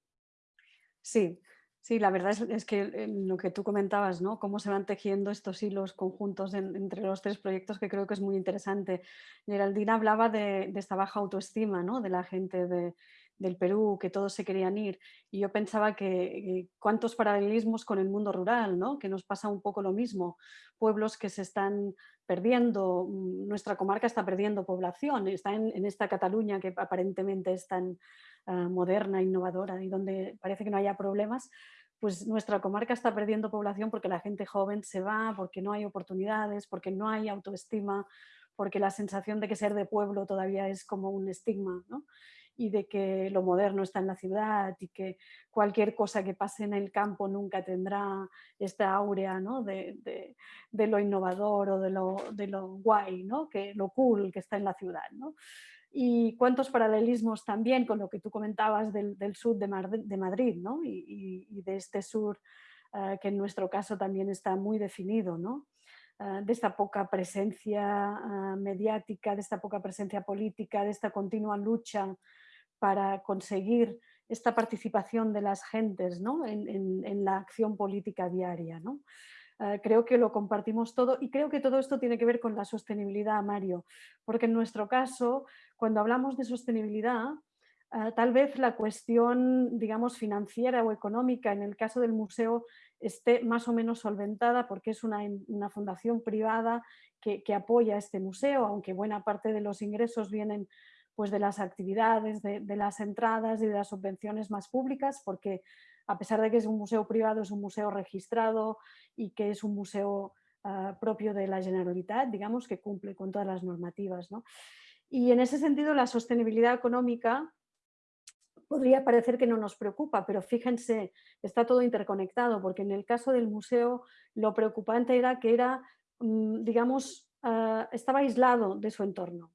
Sí, Sí, la verdad es, que lo que tú comentabas, ¿no? Cómo se van tejiendo estos hilos conjuntos entre los tres proyectos que creo que es muy interesante. Geraldina hablaba de, esta baja autoestima, ¿no? De la gente del Perú, que todos se querían ir. Y yo pensaba que cuántos paralelismos con el mundo rural, ¿no? Que nos pasa un poco lo mismo. Pueblos que se están perdiendo, mm, nuestra comarca está perdiendo población, está en, en esta Cataluña que aparentemente es tan Ah, moderna, innovadora y donde parece que no haya problemas, pues nuestra comarca está perdiendo población porque la gente joven se va, porque no hay oportunidades, porque no hay autoestima, porque la sensación de que ser de pueblo todavía es como un estigma, y de que lo moderno está en la ciudad y que cualquier cosa que pase en el campo nunca tendrá esta áurea ¿no? de, de, lo innovador o de lo, de lo guay, ¿no? que, lo cool que está en la ciudad. ¿no? y cuántos paralelismos también con lo que tú comentabas del, sur de, Madrid ¿no? y, de este sur eh, que en nuestro caso también está muy definido, ¿no? Eh, de esta poca presencia eh, mediática, de esta poca presencia política, de esta continua lucha para conseguir esta participación de las gentes ¿no? en, la acción política diaria. ¿no? creo que lo compartimos todo y creo que todo esto tiene que ver con la sostenibilidad, Mario, porque en nuestro caso cuando hablamos de sostenibilidad, ah, tal vez la cuestión, digamos, financiera o económica en el caso del museo esté más o menos solventada porque es una, fundación privada que, apoya este museo, aunque buena parte de los ingresos vienen pues, de las actividades, de, las entradas y de las subvenciones más públicas, porque a pesar de que es un museo privado, es un museo registrado y que es un museo ah, propio de la Generalitat, digamos, que cumple con todas las normativas. ¿no? Y en ese sentido la sostenibilidad económica podría parecer que no nos preocupa, pero fíjense, está todo interconectado, porque en el caso del museo lo preocupante era que era, mm, digamos, ah, estaba aislado de su entorno.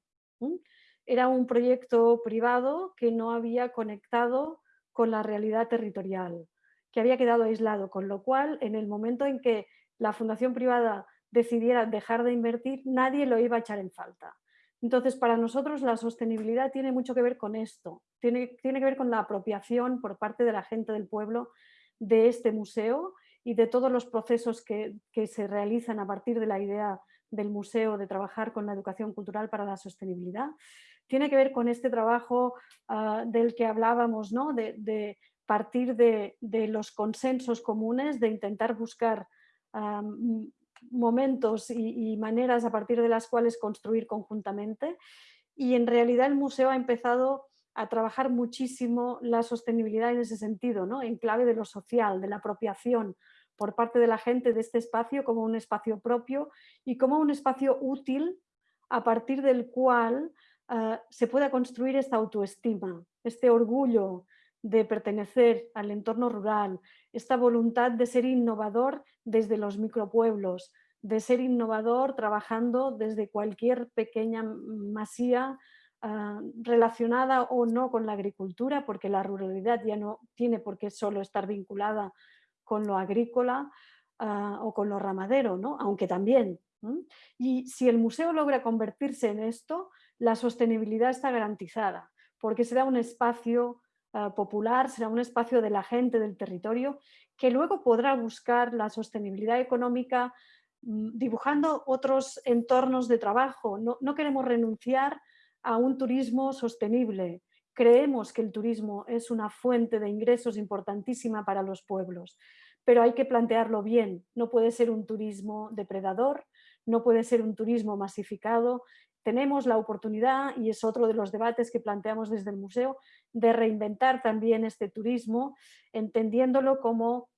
Era un proyecto privado que no había conectado con la realidad territorial, que había quedado aislado, con lo cual en el momento en que la fundación privada decidiera dejar de invertir, nadie lo iba a echar en falta. Entonces, para nosotros la sostenibilidad tiene mucho que ver con esto, tiene, que ver con la apropiación por parte de la gente del pueblo de este museo y de todos los procesos que, se realizan a partir de la idea del museo de trabajar con la educación cultural para la sostenibilidad. Tiene que ver con este trabajo ah, del que hablábamos, ¿no? de, partir de, los consensos comunes, de intentar buscar momentos y, maneras a partir de las cuales construir conjuntamente. Y en realidad el museo ha empezado a trabajar muchísimo la sostenibilidad en ese sentido, ¿no? en clave de lo social, de la apropiación por parte de la gente de este espacio como un espacio propio y como un espacio útil a partir del cual ah, se pueda construir esta autoestima, este orgullo de pertenecer al entorno rural, esta voluntad de ser innovador desde los micropueblos, de ser innovador trabajando desde cualquier pequeña masía ah, relacionada o no con la agricultura, porque la ruralidad ya no tiene por qué solo estar vinculada con lo agrícola ah, o con lo ramadero, ¿no? aunque también. Y si el museo logra convertirse en esto, la sostenibilidad está garantizada, porque será un espacio ah, popular, será un espacio de la gente del territorio, que luego podrá buscar la sostenibilidad económica Mm, dibujando otros entornos de trabajo. No, queremos renunciar a un turismo sostenible. Creemos que el turismo es una fuente de ingresos importantísima para los pueblos, pero hay que plantearlo bien. No puede ser un turismo depredador, no puede ser un turismo masificado. Tenemos la oportunidad, y es otro de los debates que planteamos desde el museo, de reinventar también este turismo, entendiéndolo como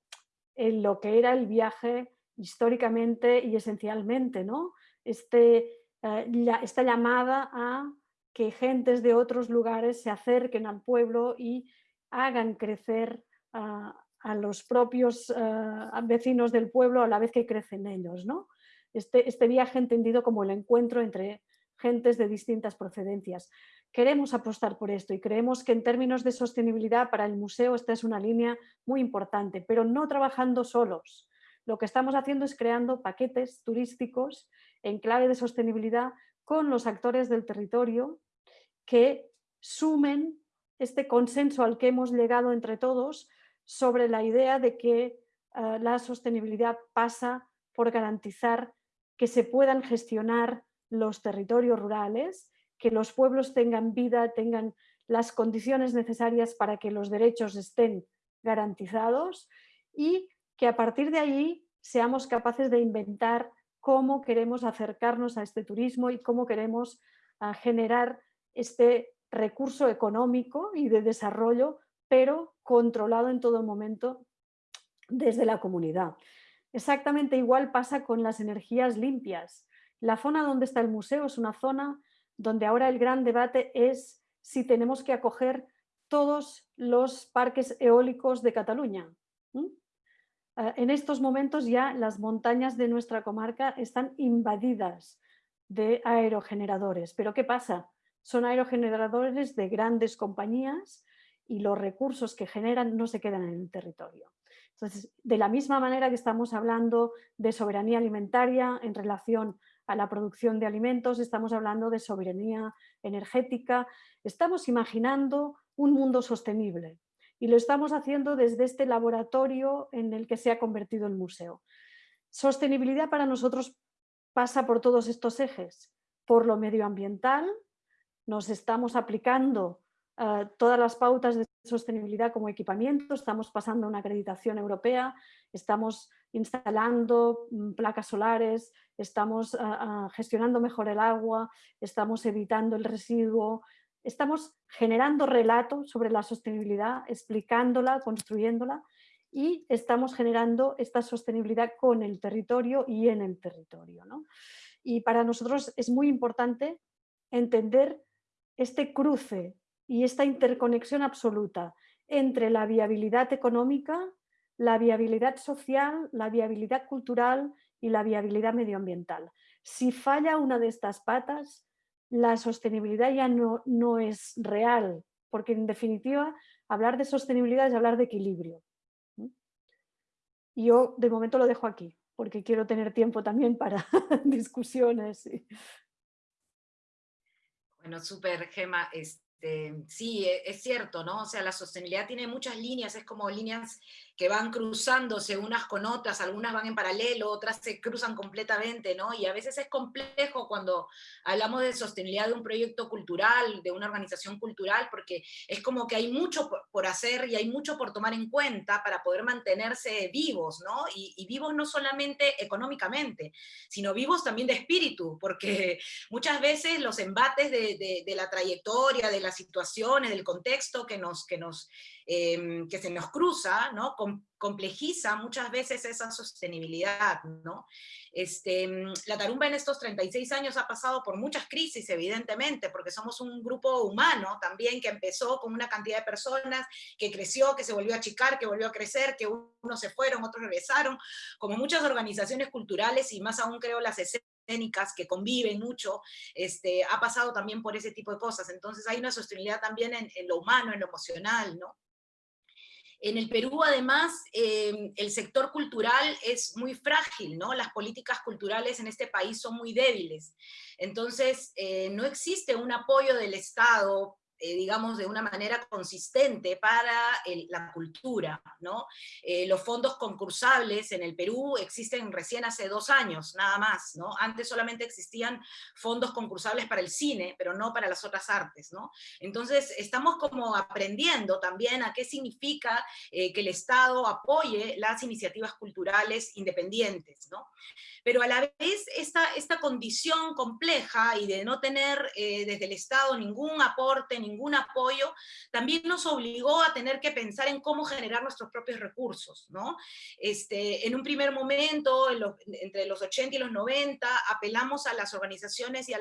en lo que era el viaje históricamente y esencialmente, ¿no? Este, eh, esta llamada a que gentes de otros lugares se acerquen al pueblo y hagan crecer a los propios eh, vecinos del pueblo a la vez que crecen ellos. ¿no? Este, este viaje entendido como el encuentro entre gentes de distintas procedencias. Queremos apostar por esto y creemos que en términos de sostenibilidad para el museo esta es una línea muy importante, pero no trabajando solos, lo que estamos haciendo es creando paquetes turísticos en clave de sostenibilidad con los actores del territorio que sumen este consenso al que hemos llegado entre todos sobre la idea de que eh, la sostenibilidad pasa por garantizar que se puedan gestionar los territorios rurales, que los pueblos tengan vida, tengan las condiciones necesarias para que los derechos estén garantizados y que a partir de ahí seamos capaces de inventar cómo queremos acercarnos a este turismo y cómo queremos ah, generar este recurso económico y de desarrollo, pero controlado en todo momento desde la comunidad. Exactamente igual pasa con las energías limpias. La zona donde está el museo es una zona donde ahora el gran debate es si tenemos que acoger todos los parques eólicos de Cataluña. Ah, en estos momentos ya las montañas de nuestra comarca están invadidas de aerogeneradores. ¿Pero qué pasa? Son aerogeneradores de grandes compañías y los recursos que generan no se quedan en el territorio. Entonces, de la misma manera que estamos hablando de soberanía alimentaria en relación a la producción de alimentos, estamos hablando de soberanía energética, estamos imaginando un mundo sostenible, y lo estamos haciendo desde este laboratorio en el que se ha convertido el museo. Sostenibilidad para nosotros pasa por todos estos ejes, por lo medioambiental, nos estamos aplicando eh, todas las pautas de sostenibilidad como equipamiento, estamos pasando una acreditación europea, estamos instalando mm, placas solares, estamos eh, eh, gestionando mejor el agua, estamos evitando el residuo, estamos generando relatos sobre la sostenibilidad, explicándola, construyéndola y estamos generando esta sostenibilidad con el territorio y en el territorio. Y para nosotros es muy importante entender este cruce y esta interconexión absoluta entre la viabilidad económica, la viabilidad social, la viabilidad cultural y la viabilidad medioambiental. Si falla una de estas patas, la sostenibilidad ya no, no es real, porque en definitiva hablar de sostenibilidad es hablar de equilibrio. Yo de momento lo dejo aquí, porque quiero tener tiempo también para *laughs* discusiones. Bueno, súper, Gema. Este, sí, e, es cierto, ¿no? O sea, la sostenibilidad tiene muchas líneas, es como líneas que van cruzándose unas con otras, algunas van en paralelo, otras se cruzan completamente, ¿no? Y a veces es complejo cuando hablamos de sostenibilidad de un proyecto cultural, de una organización cultural, porque es como que hay mucho por hacer y hay mucho por tomar en cuenta para poder mantenerse vivos, ¿no? Y, vivos no solamente económicamente, sino vivos también de espíritu, porque *laughs* muchas veces los embates de, de la trayectoria, de las situaciones, del contexto que nos, que nos Em, que se nos cruza, ¿no? Complejiza muchas veces esa sostenibilidad. ¿no? Este, la tarumba en estos 36 años ha pasado por muchas crisis, evidentemente, porque somos un grupo humano también que empezó con una cantidad de personas, que creció, que se volvió a achicar, que volvió a crecer, que unos se fueron, otros regresaron, como muchas organizaciones culturales y más aún creo las escénicas que conviven mucho, este, ha pasado también por ese tipo de cosas. Entonces hay una sostenibilidad también en, en lo humano, en lo emocional, ¿no? En el Perú, además, em, el sector cultural es muy frágil, ¿no? Las políticas culturales en este país son muy débiles. Entonces, eh, no existe un apoyo del Estado eh, digamos, de una manera consistente para la cultura. ¿no? Eh, los fondos concursables en el Perú existen recién hace dos años, nada más. ¿no? Antes solamente existían fondos concursables para el cine, pero no para las otras artes. ¿no? Entonces, estamos como aprendiendo también a qué significa eh, que el Estado apoye las iniciativas culturales independientes. ¿no? Pero a la vez, esta, esta condición compleja y de no tener desde el Estado ningún aporte, ningún apoyo, también nos obligó a tener que pensar en cómo generar nuestros propios recursos, ¿no? Este, en un primer momento, entre los 80 y los 90, apelamos a las organizaciones y a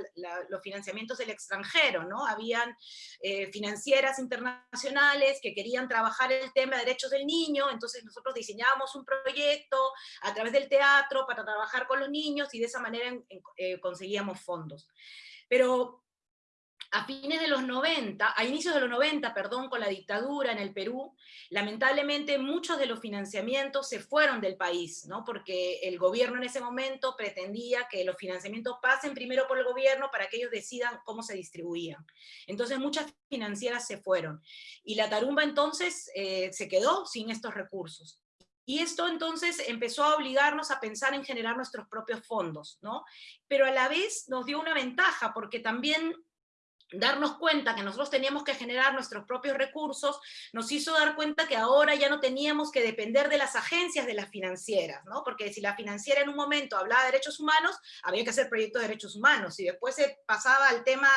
los financiamientos del extranjero, ¿no? Habían eh, financieras internacionales que querían trabajar el tema de derechos del niño, entonces nosotros diseñábamos un proyecto a través del teatro para trabajar con los niños y de esa manera eh, conseguíamos fondos. Pero a fines de los 90, a inicios de los 90, perdón, con la dictadura en el Perú, lamentablemente muchos de los financiamientos se fueron del país, ¿no? Porque el gobierno en ese momento pretendía que los financiamientos pasen primero por el gobierno para que ellos decidan cómo se distribuían. Entonces muchas financieras se fueron. Y la tarumba entonces eh, se quedó sin estos recursos. Y esto entonces empezó a obligarnos a pensar en generar nuestros propios fondos, ¿no? Pero a la vez nos dio una ventaja, porque también darnos cuenta que nosotros teníamos que generar nuestros propios recursos, nos hizo dar cuenta que ahora ya no teníamos que depender de las agencias de las financieras, ¿no? Porque si la financiera en un momento hablaba de derechos humanos, había que hacer proyectos de derechos humanos, y después se pasaba al tema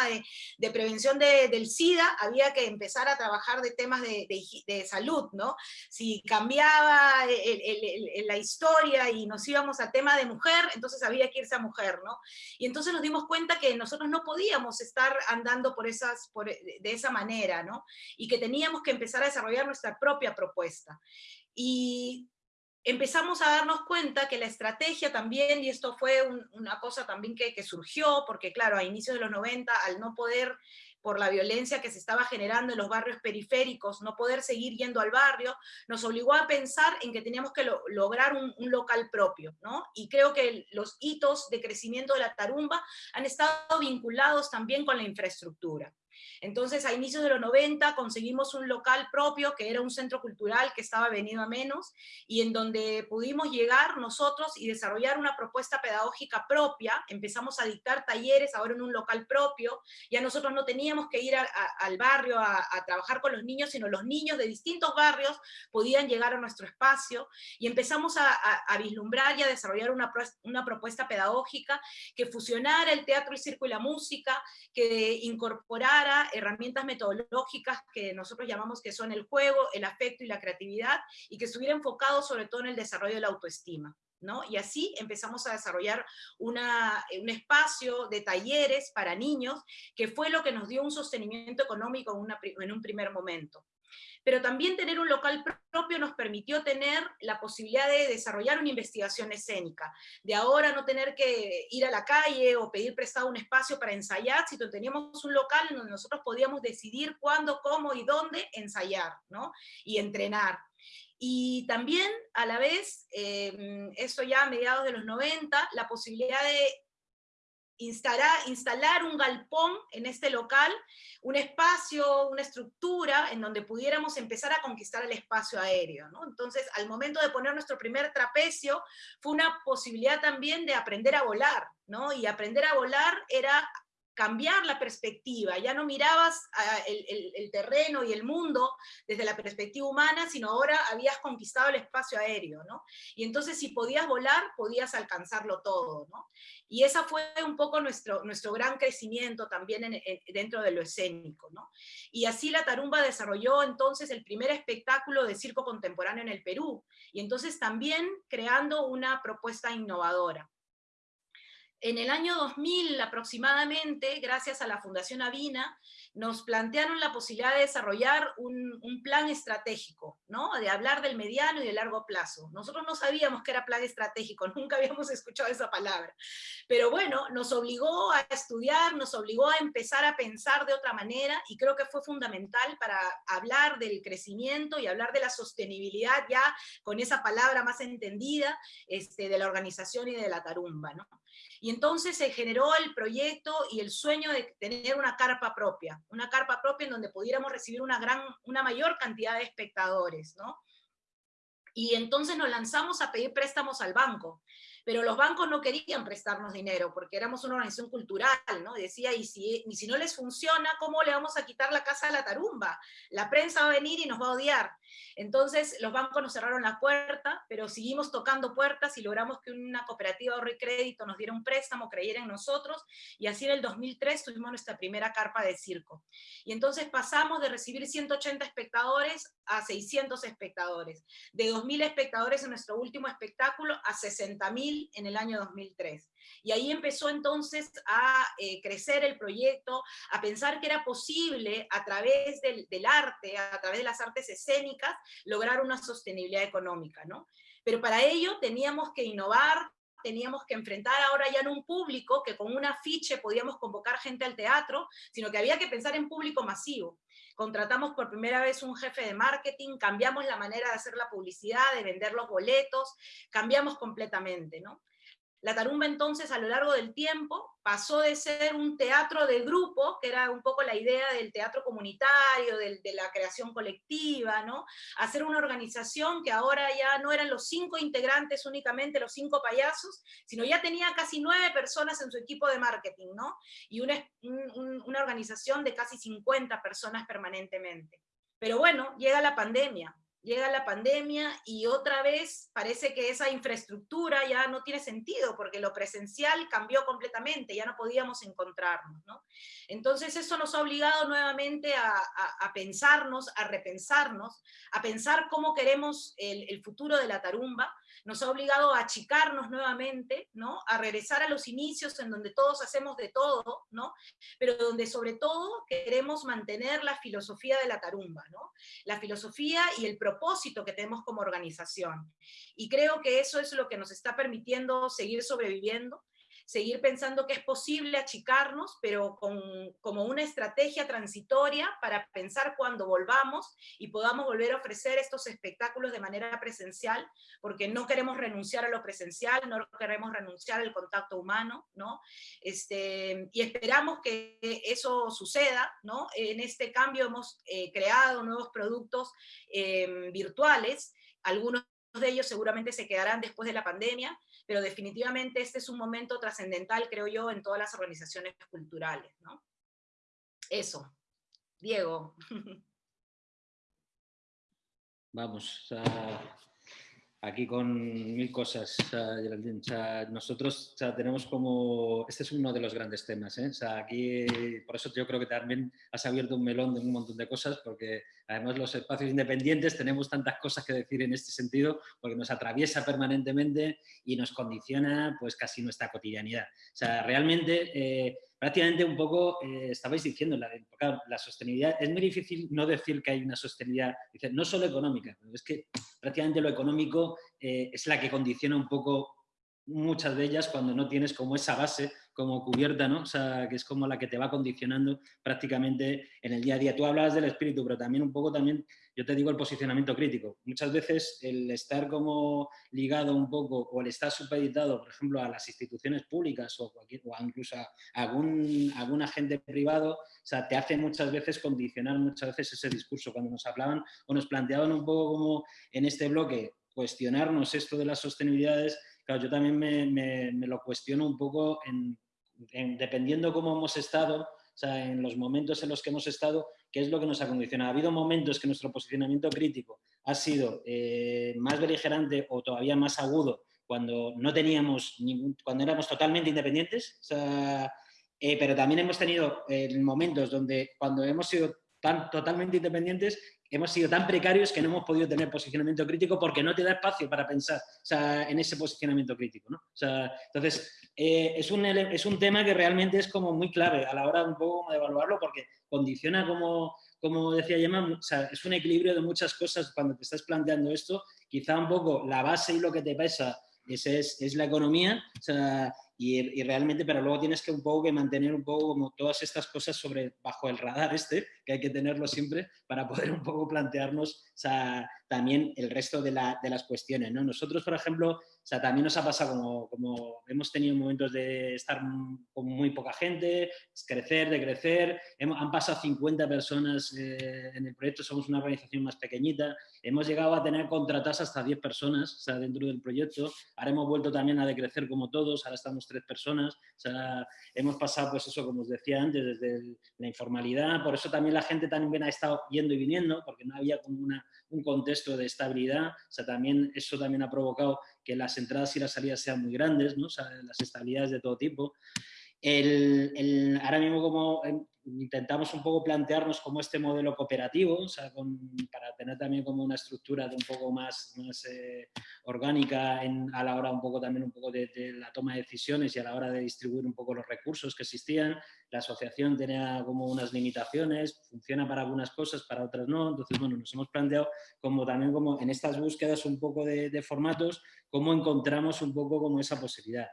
de, prevención del SIDA, había que empezar a trabajar de temas de, salud, ¿no? Si cambiaba la historia y nos íbamos a tema de mujer, entonces había que irse a mujer, ¿no? Y entonces nos dimos cuenta que nosotros no podíamos estar andando por esas, eh, de esa manera, ¿no? Y que teníamos que empezar a desarrollar nuestra propia propuesta. Y empezamos a darnos cuenta que la estrategia también, y esto fue una cosa también que, que, surgió, porque claro, a inicios de los 90, al no poder por la violencia que se estaba generando en los barrios periféricos, no poder seguir yendo al barrio, nos obligó a pensar en que teníamos que lograr un, local propio, ¿no? Y creo que los hitos de crecimiento de la tarumba han estado vinculados también con la infraestructura. Entonces, a inicios de los 90 conseguimos un local propio, que era un centro cultural que estaba venido a menos, y en donde pudimos llegar nosotros y desarrollar una propuesta pedagógica propia, empezamos a dictar talleres ahora en un local propio, ya nosotros no teníamos que ir al barrio a, trabajar con los niños, sino los niños de distintos barrios podían llegar a nuestro espacio, y empezamos a, vislumbrar y a desarrollar una, una propuesta pedagógica que fusionara el teatro, el circo y la música, que incorporara herramientas metodológicas que nosotros llamamos que son el juego, el afecto y la creatividad, y que estuviera enfocado sobre todo en el desarrollo de la autoestima. ¿No? Y así empezamos a desarrollar una, un espacio de talleres para niños, que fue lo que nos dio un sostenimiento económico en un primer momento pero también tener un local propio nos permitió tener la posibilidad de desarrollar una investigación escénica, de ahora no tener que ir a la calle o pedir prestado un espacio para ensayar, sino teníamos un local en donde nosotros podíamos decidir cuándo, cómo y dónde ensayar, ¿no? Y entrenar. Y también, a la vez, eh, eso ya a mediados de los 90, la posibilidad de instalar, un galpón en este local, un espacio, una estructura en donde pudiéramos empezar a conquistar el espacio aéreo. Entonces, al momento de poner nuestro primer trapecio, fue una posibilidad también de aprender a volar, ¿no? y aprender a volar era cambiar la perspectiva, ya no mirabas ah, el, terreno y el mundo desde la perspectiva humana, sino ahora habías conquistado el espacio aéreo, ¿no? Y entonces si podías volar, podías alcanzarlo todo, ¿no? Y esa fue un poco nuestro, nuestro gran crecimiento también dentro de lo escénico, ¿no? Y así la Tarumba desarrolló entonces el primer espectáculo de circo contemporáneo en el Perú, y entonces también creando una propuesta innovadora. En el año 2000 aproximadamente, gracias a la Fundación Avina, nos plantearon la posibilidad de desarrollar un, plan estratégico, ¿no? de hablar del mediano y del largo plazo. Nosotros no sabíamos que era plan estratégico, *laughs* nunca habíamos escuchado esa palabra. Pero bueno, nos obligó a estudiar, nos obligó a empezar a pensar de otra manera, y creo que fue fundamental para hablar del crecimiento y hablar de la sostenibilidad ya con esa palabra más entendida este, de la organización y de la tarumba. ¿no? Y entonces se generó el proyecto y el sueño de tener una carpa propia, una carpa propia en donde pudiéramos recibir una, gran, una mayor cantidad de espectadores, ¿no? Y entonces nos lanzamos a pedir préstamos al banco pero los bancos no querían prestarnos dinero, porque éramos una organización cultural, ¿no? Decía, y si, y si no les funciona, ¿cómo le vamos a quitar la casa a la tarumba? La prensa va a venir y nos va a odiar. Entonces los bancos nos cerraron la puerta, pero seguimos tocando puertas y logramos que una cooperativa de ahorro y crédito nos diera un préstamo, creyera en nosotros, y así en el 2003 tuvimos nuestra primera carpa de circo. Y entonces pasamos de recibir 180 espectadores a 600 espectadores, de 2.000 espectadores en nuestro último espectáculo a 60.000 en el año 2003. Y ahí empezó entonces a eh, crecer el proyecto, a pensar que era posible a través del, arte, a través de las artes escénicas, lograr una sostenibilidad económica, ¿no? Pero para ello teníamos que innovar, teníamos que enfrentar ahora ya no un público que con un afiche podíamos convocar gente al teatro, sino que había que pensar en público masivo. Contratamos por primera vez un jefe de marketing, cambiamos la manera de hacer la publicidad, de vender los boletos, cambiamos completamente, ¿no? La tarumba entonces a lo largo del tiempo pasó de ser un teatro de grupo, que era un poco la idea del teatro comunitario, de, la creación colectiva, ¿no? a ser una organización que ahora ya no eran los cinco integrantes únicamente, los cinco payasos, sino ya tenía casi nueve personas en su equipo de marketing, ¿no? y una, organización de casi 50 personas permanentemente. Pero bueno, llega la pandemia, llega la pandemia y otra vez parece que esa infraestructura ya no tiene sentido porque lo presencial cambió completamente, ya no podíamos encontrarnos. ¿no? Entonces eso nos ha obligado nuevamente a, a, pensarnos, a repensarnos, a pensar cómo queremos el, el futuro de la tarumba, nos ha obligado a achicarnos nuevamente, ¿no? a regresar a los inicios en donde todos hacemos de todo, ¿no? pero donde sobre todo queremos mantener la filosofía de la tarumba, ¿no? la filosofía y el propósito que tenemos como organización. Y creo que eso es lo que nos está permitiendo seguir sobreviviendo, seguir pensando que es posible achicarnos, pero con, como una estrategia transitoria para pensar cuando volvamos y podamos volver a ofrecer estos espectáculos de manera presencial, porque no queremos renunciar a lo presencial, no queremos renunciar al contacto humano, ¿no? Este, y esperamos que eso suceda, ¿no? En este cambio hemos eh, creado nuevos productos eh, virtuales, algunos de ellos seguramente se quedarán después de la pandemia, pero definitivamente este es un momento trascendental, creo yo, en todas las organizaciones culturales. ¿no? Eso. Diego. *laughs* Vamos, aquí con mil cosas, nosotros tenemos como, este es uno de los grandes temas, ¿eh? aquí, por eso yo creo que también has abierto un melón de un montón de cosas, porque además los espacios independientes tenemos tantas cosas que decir en este sentido, porque nos atraviesa permanentemente y nos condiciona pues casi nuestra cotidianidad. O sea, realmente... Eh, prácticamente un poco eh, estabais diciendo, la, la, sostenibilidad, es muy difícil no decir que hay una sostenibilidad, no solo económica, es que prácticamente lo económico eh, es la que condiciona un poco muchas de ellas cuando no tienes como esa base como cubierta, ¿no? O sea, que es como la que te va condicionando prácticamente en el día a día. Tú hablabas del espíritu, pero también un poco también, yo te digo, el posicionamiento crítico. Muchas veces el estar como ligado un poco o el estar supeditado, por ejemplo, a las instituciones públicas o, cualquier, incluso a algún, algún agente privado, o sea, te hace muchas veces condicionar muchas veces ese discurso. Cuando nos hablaban o nos planteaban un poco como en este bloque cuestionarnos esto de las sostenibilidades, claro, yo también me lo cuestiono un poco en dependiendo cómo hemos estado, o sea, en los momentos en los que hemos estado, qué es lo que nos ha condicionado. Ha habido momentos que nuestro posicionamiento crítico ha sido eh, más beligerante o todavía más agudo cuando no teníamos ningún, cuando éramos totalmente independientes, o sea, eh, pero también hemos tenido eh, momentos donde cuando hemos sido tan totalmente independientes hemos sido tan precarios que no hemos podido tener posicionamiento crítico porque no te da espacio para pensar en ese posicionamiento crítico. ¿no? entonces, eh, es, un, es un tema que realmente es como muy clave a la hora un poco de evaluarlo porque condiciona, como, como decía Gemma, es un equilibrio de muchas cosas cuando te estás planteando esto. Quizá un poco la base y lo que te pesa es, es, es la economía, y, realmente, pero luego tienes que un poco que mantener un poco como todas estas cosas sobre, bajo el radar este, que hay que tenerlo siempre para poder un poco plantearnos también el resto de, las cuestiones. ¿no? Nosotros, por ejemplo, o sea, también nos ha pasado como, como hemos tenido momentos de estar con muy poca gente, crecer, de crecer, han pasado 50 personas eh, en el proyecto, somos una organización más pequeñita, hemos llegado a tener contratadas hasta 10 personas o sea, dentro del proyecto, ahora hemos vuelto también a decrecer como todos, ahora estamos tres personas, o sea, hemos pasado, pues eso, como os decía antes, desde la informalidad, por eso también la gente también ha estado yendo y viniendo, porque no había como una, un contexto de estabilidad, o sea, también eso también ha provocado que las entradas y las salidas sean muy grandes, ¿no? o sea, las estabilidades de todo tipo. El, el, ahora mismo como intentamos un poco plantearnos como este modelo cooperativo, o sea, para tener también como una estructura de un poco más, más eh, orgánica en, a la hora un poco también un poco de, la toma de decisiones y a la hora de distribuir un poco los recursos que existían. La asociación tenía como unas limitaciones, funciona para algunas cosas, para otras no. Entonces, bueno, nos hemos planteado como también como en estas búsquedas un poco de, formatos, cómo encontramos un poco como esa posibilidad.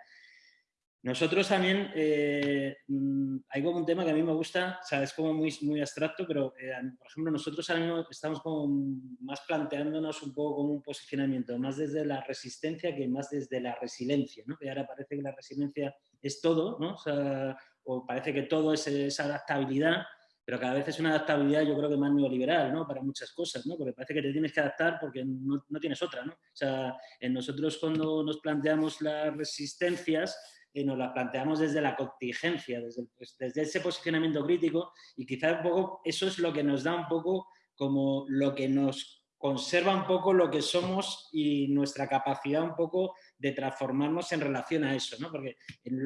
Nosotros también, eh, mm, hay como un tema que a mí me gusta, o sea, es como muy, muy abstracto, pero eh, por ejemplo nosotros estamos como más planteándonos un poco como un posicionamiento, más desde la resistencia que más desde la resiliencia, ¿no? Que ahora parece que la resiliencia es todo, ¿no? O, sea, o parece que todo es esa adaptabilidad, pero cada vez es una adaptabilidad yo creo que más neoliberal, ¿no? Para muchas cosas, ¿no? Porque parece que te tienes que adaptar porque no, no tienes otra, ¿no? O sea, en nosotros cuando nos planteamos las resistencias, y nos la planteamos desde la contingencia, desde, pues, desde ese posicionamiento crítico y quizás un poco eso es lo que nos da un poco como lo que nos conserva un poco lo que somos y nuestra capacidad un poco de transformarnos en relación a eso, ¿no? porque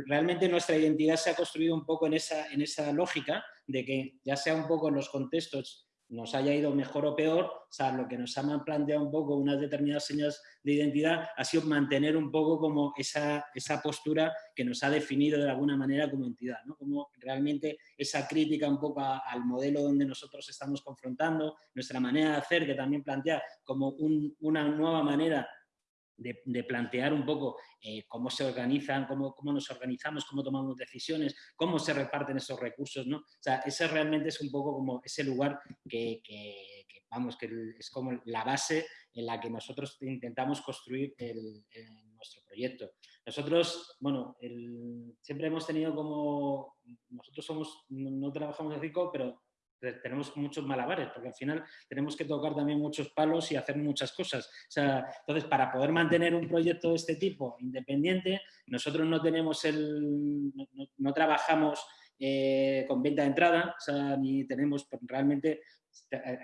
realmente nuestra identidad se ha construido un poco en esa, en esa lógica de que ya sea un poco en los contextos nos haya ido mejor o peor, o sea, lo que nos ha planteado un poco unas determinadas señas de identidad ha sido mantener un poco como esa, esa postura que nos ha definido de alguna manera como entidad, ¿no? Como realmente esa crítica un poco al modelo donde nosotros estamos confrontando, nuestra manera de hacer, que también plantea como una nueva manera de, plantear un poco eh, cómo se organizan, cómo, cómo, nos organizamos, cómo tomamos decisiones, cómo se reparten esos recursos, ¿no? O sea, ese realmente es un poco como ese lugar que, vamos, que es como la base en la que nosotros intentamos construir nuestro proyecto. Nosotros, bueno, siempre hemos tenido como, nosotros somos, no, trabajamos en CICO, pero tenemos muchos malabares, porque al final tenemos que tocar también muchos palos y hacer muchas cosas. Entonces, para poder mantener un proyecto de este tipo independiente, nosotros no tenemos el, no, trabajamos eh, con venta de entrada, o sea, ni tenemos realmente eh,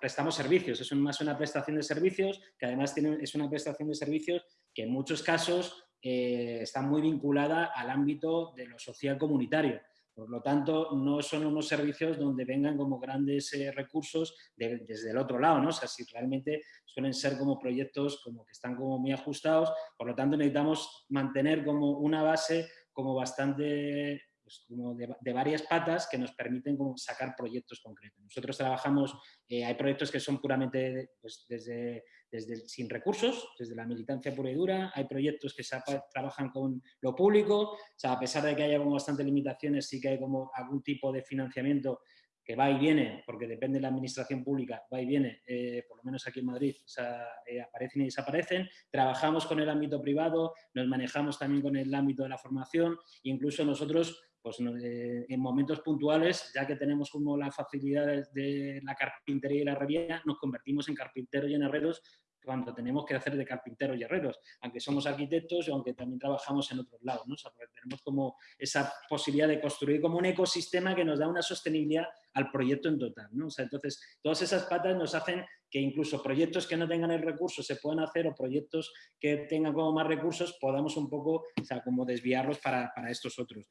prestamos servicios, es más una prestación de servicios, que además tiene, es una prestación de servicios que en muchos casos eh, está muy vinculada al ámbito de lo social comunitario. Por lo tanto, no son unos servicios donde vengan como grandes eh, recursos desde el otro lado, ¿no? O sea, si realmente suelen ser como proyectos como que están como muy ajustados, por lo tanto necesitamos mantener como una base como bastante pues, como de, varias patas que nos permiten sacar proyectos concretos. Nosotros trabajamos, eh, hay proyectos que son puramente pues, desde, desde sin recursos, desde la militancia pura y dura, hay proyectos que se trabajan con lo público, o sea, a pesar de que haya como bastantes limitaciones, sí que hay como algún tipo de financiamiento que va y viene, porque depende de la administración pública, va y viene, eh, por lo menos aquí en Madrid, o sea, eh, aparecen y desaparecen. Trabajamos con el ámbito privado, nos manejamos también con el ámbito de la formación, incluso nosotros pues eh, en momentos puntuales, ya que tenemos como las facilidades de la carpintería y la herrería, nos convertimos en carpinteros y en herreros cuando tenemos que hacer de carpinteros y herreros, aunque somos arquitectos y aunque también trabajamos en otros lados, ¿no? tenemos como esa posibilidad de construir como un ecosistema que nos da una sostenibilidad al proyecto en total, ¿no? entonces, todas esas patas nos hacen que incluso proyectos que no tengan el recurso se puedan hacer o proyectos que tengan como más recursos podamos un poco, o sea, como desviarlos para, para estos otros.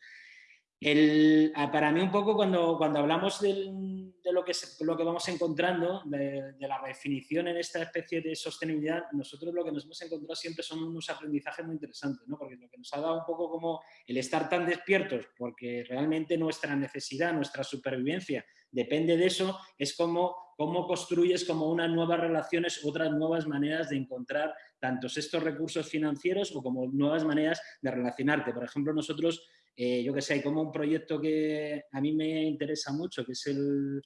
Ah, para mí un poco cuando, cuando hablamos de lo que, lo que vamos encontrando, de, la definición en esta especie de sostenibilidad, nosotros lo que nos hemos encontrado siempre son unos aprendizajes muy interesantes, ¿no? porque lo que nos ha dado un poco como el estar tan despiertos, porque realmente nuestra necesidad, nuestra supervivencia depende de eso, es como cómo construyes como unas nuevas relaciones, otras nuevas maneras de encontrar tantos estos recursos financieros o como nuevas maneras de relacionarte. Por ejemplo, nosotros eh, yo que sé, hay como un proyecto que a mí me interesa mucho, que es el,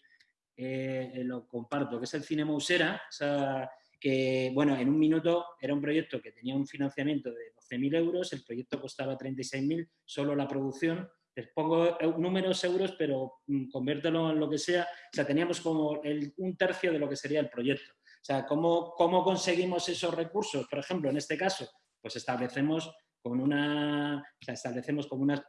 eh, lo comparto, que es el Cine Mousera, o sea, que, bueno, en un minuto era un proyecto que tenía un financiamiento de 12.000 euros, el proyecto costaba 36.000, solo la producción, les pongo números euros, pero mm, conviértelo en lo que sea, o sea, teníamos como el, un tercio de lo que sería el proyecto. O sea, ¿cómo, ¿cómo conseguimos esos recursos? Por ejemplo, en este caso, pues establecemos con una, establecemos como unas,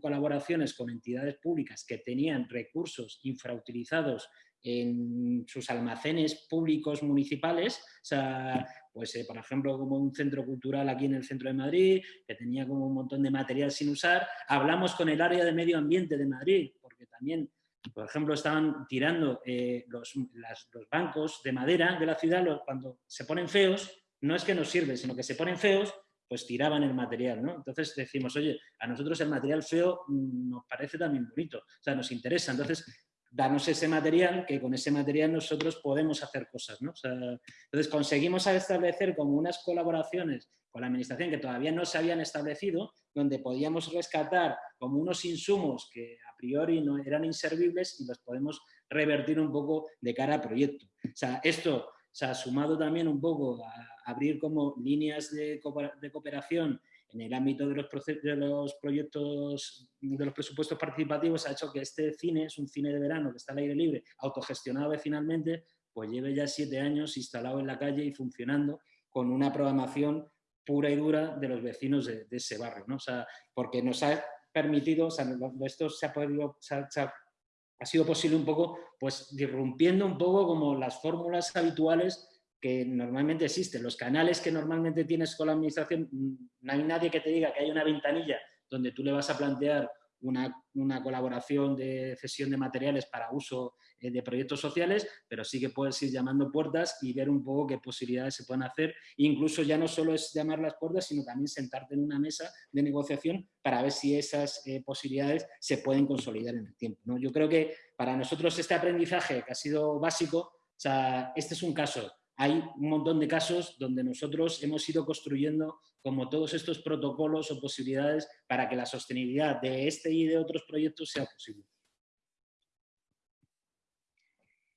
colaboraciones con entidades públicas que tenían recursos infrautilizados en sus almacenes públicos municipales, o sea, pues eh, por ejemplo como un centro cultural aquí en el centro de Madrid, que tenía como un montón de material sin usar, hablamos con el área de medio ambiente de Madrid, porque también, por ejemplo, estaban tirando eh, los, los, bancos de madera de la ciudad, cuando se ponen feos, no es que nos sirven, sino que se ponen feos pues tiraban el material, ¿no? Entonces decimos, oye, a nosotros el material feo mm, nos parece también bonito, o sea, nos interesa, entonces danos ese material, que con ese material nosotros podemos hacer cosas, ¿no? entonces conseguimos establecer como unas colaboraciones con la administración que todavía no se habían establecido, donde podíamos rescatar como unos insumos que a priori no eran inservibles y los podemos revertir un poco de cara al proyecto. O sea, esto se ha sumado también un poco a abrir como líneas de, cooperación en el ámbito de los, de los proyectos, de los presupuestos participativos, ha hecho que este cine, es un cine de verano que está al aire libre, autogestionado vecinalmente, pues lleve ya siete años instalado en la calle y funcionando con una programación pura y dura de los vecinos de, ese barrio, ¿no? O sea, porque nos ha permitido, o sea, esto se ha podido, ha sido posible un poco, pues disrumpiendo un poco como las fórmulas habituales que normalmente existen. Los canales que normalmente tienes con la administración, mm, no hay nadie que te diga que hay una ventanilla donde tú le vas a plantear una, colaboración de cesión de materiales para uso eh, de proyectos sociales, pero sí que puedes ir llamando puertas y ver un poco qué posibilidades se pueden hacer. incluso ya no solo es llamar las puertas, sino también sentarte en una mesa de negociación para ver si esas eh, posibilidades se pueden consolidar en el tiempo. ¿no? Yo creo que para nosotros este aprendizaje que ha sido básico, o sea, este es un caso hay un montón de casos donde nosotros hemos ido construyendo como todos estos protocolos o posibilidades para que la sostenibilidad de este y de otros proyectos sea posible.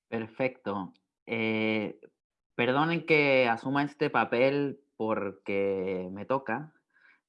Perfecto. Eh, perdonen que asuma este papel porque me toca,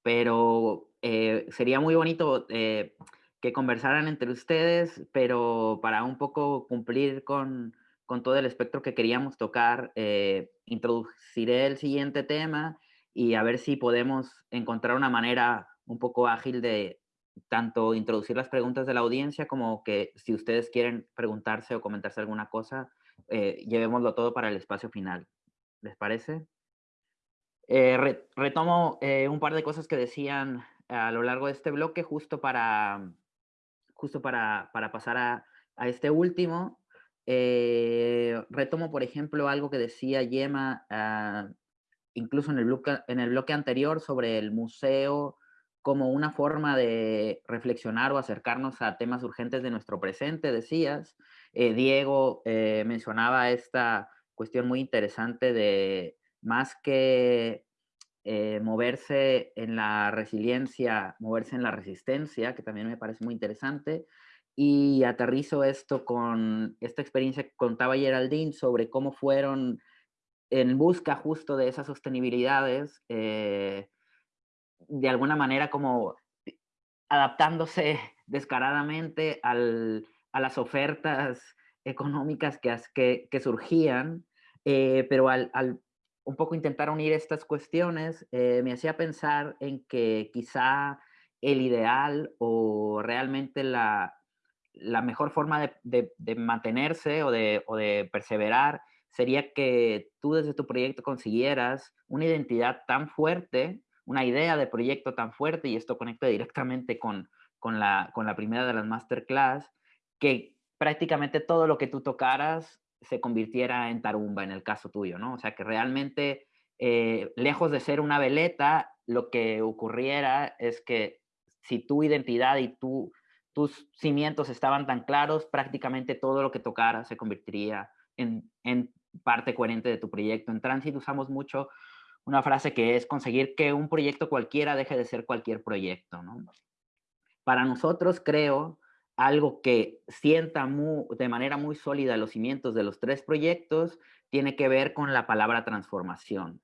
pero eh, sería muy bonito eh, que conversaran entre ustedes, pero para un poco cumplir con con todo el espectro que queríamos tocar. Eh, introduciré el siguiente tema y a ver si podemos encontrar una manera un poco ágil de tanto introducir las preguntas de la audiencia como que si ustedes quieren preguntarse o comentarse alguna cosa, eh, llevémoslo todo para el espacio final. ¿Les parece? Eh, retomo un par de cosas que decían a lo largo de este bloque justo para, justo para, para pasar a, a este último. Eh, retomo, por ejemplo, algo que decía Yema, ah, incluso en el, bloque, anterior, sobre el museo como una forma de reflexionar o acercarnos a temas urgentes de nuestro presente, decías. Eh, Diego eh, mencionaba esta cuestión muy interesante de más que moverse en la resiliencia, moverse en la resistencia, que también me parece muy interesante, y aterrizo esto con esta experiencia que contaba Geraldine sobre cómo fueron en busca justo de esas sostenibilidades, eh, de alguna manera como adaptándose *laughs* descaradamente al, a las ofertas económicas que, que, surgían, eh, pero al, al, un poco intentar unir estas cuestiones eh, me hacía pensar en que quizá el ideal o realmente la, la mejor forma de, de, mantenerse o de, o de perseverar sería que tú desde tu proyecto consiguieras una identidad tan fuerte, una idea de proyecto tan fuerte, y esto conecta directamente con, con, la, con la primera de las masterclass, que prácticamente todo lo que tú tocaras se convirtiera en tarumba en el caso tuyo, ¿no? O sea, que realmente, eh, lejos de ser una veleta, lo que ocurriera es que si tu identidad y tu, tus cimientos estaban tan claros, prácticamente todo lo que tocara se convertiría en, en parte coherente de tu proyecto. En Transit usamos mucho una frase que es conseguir que un proyecto cualquiera deje de ser cualquier proyecto, ¿no? Para nosotros, creo, algo que sienta de manera muy sólida los cimientos de los tres proyectos tiene que ver con la palabra transformación.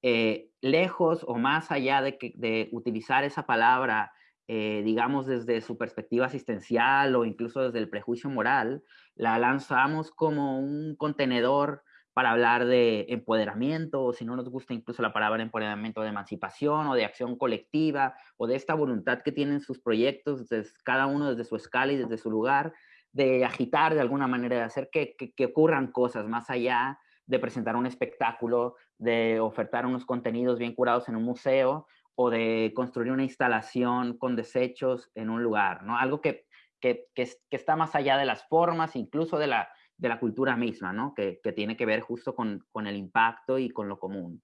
Eh, lejos o más allá de, que, de utilizar esa palabra, eh, digamos, desde su perspectiva asistencial o incluso desde el prejuicio moral, la lanzamos como un contenedor para hablar de empoderamiento, o si no nos gusta incluso la palabra empoderamiento de emancipación o de acción colectiva, o de esta voluntad que tienen sus proyectos, desde, cada uno desde su escala y desde su lugar, de agitar de alguna manera, de hacer que, que, ocurran cosas más allá de presentar un espectáculo, de ofertar unos contenidos bien curados en un museo, o de construir una instalación con desechos en un lugar, ¿no? Algo que, que, que, está más allá de las formas, incluso de la, de la cultura misma, ¿no? que, tiene que ver justo con, el impacto y con lo común.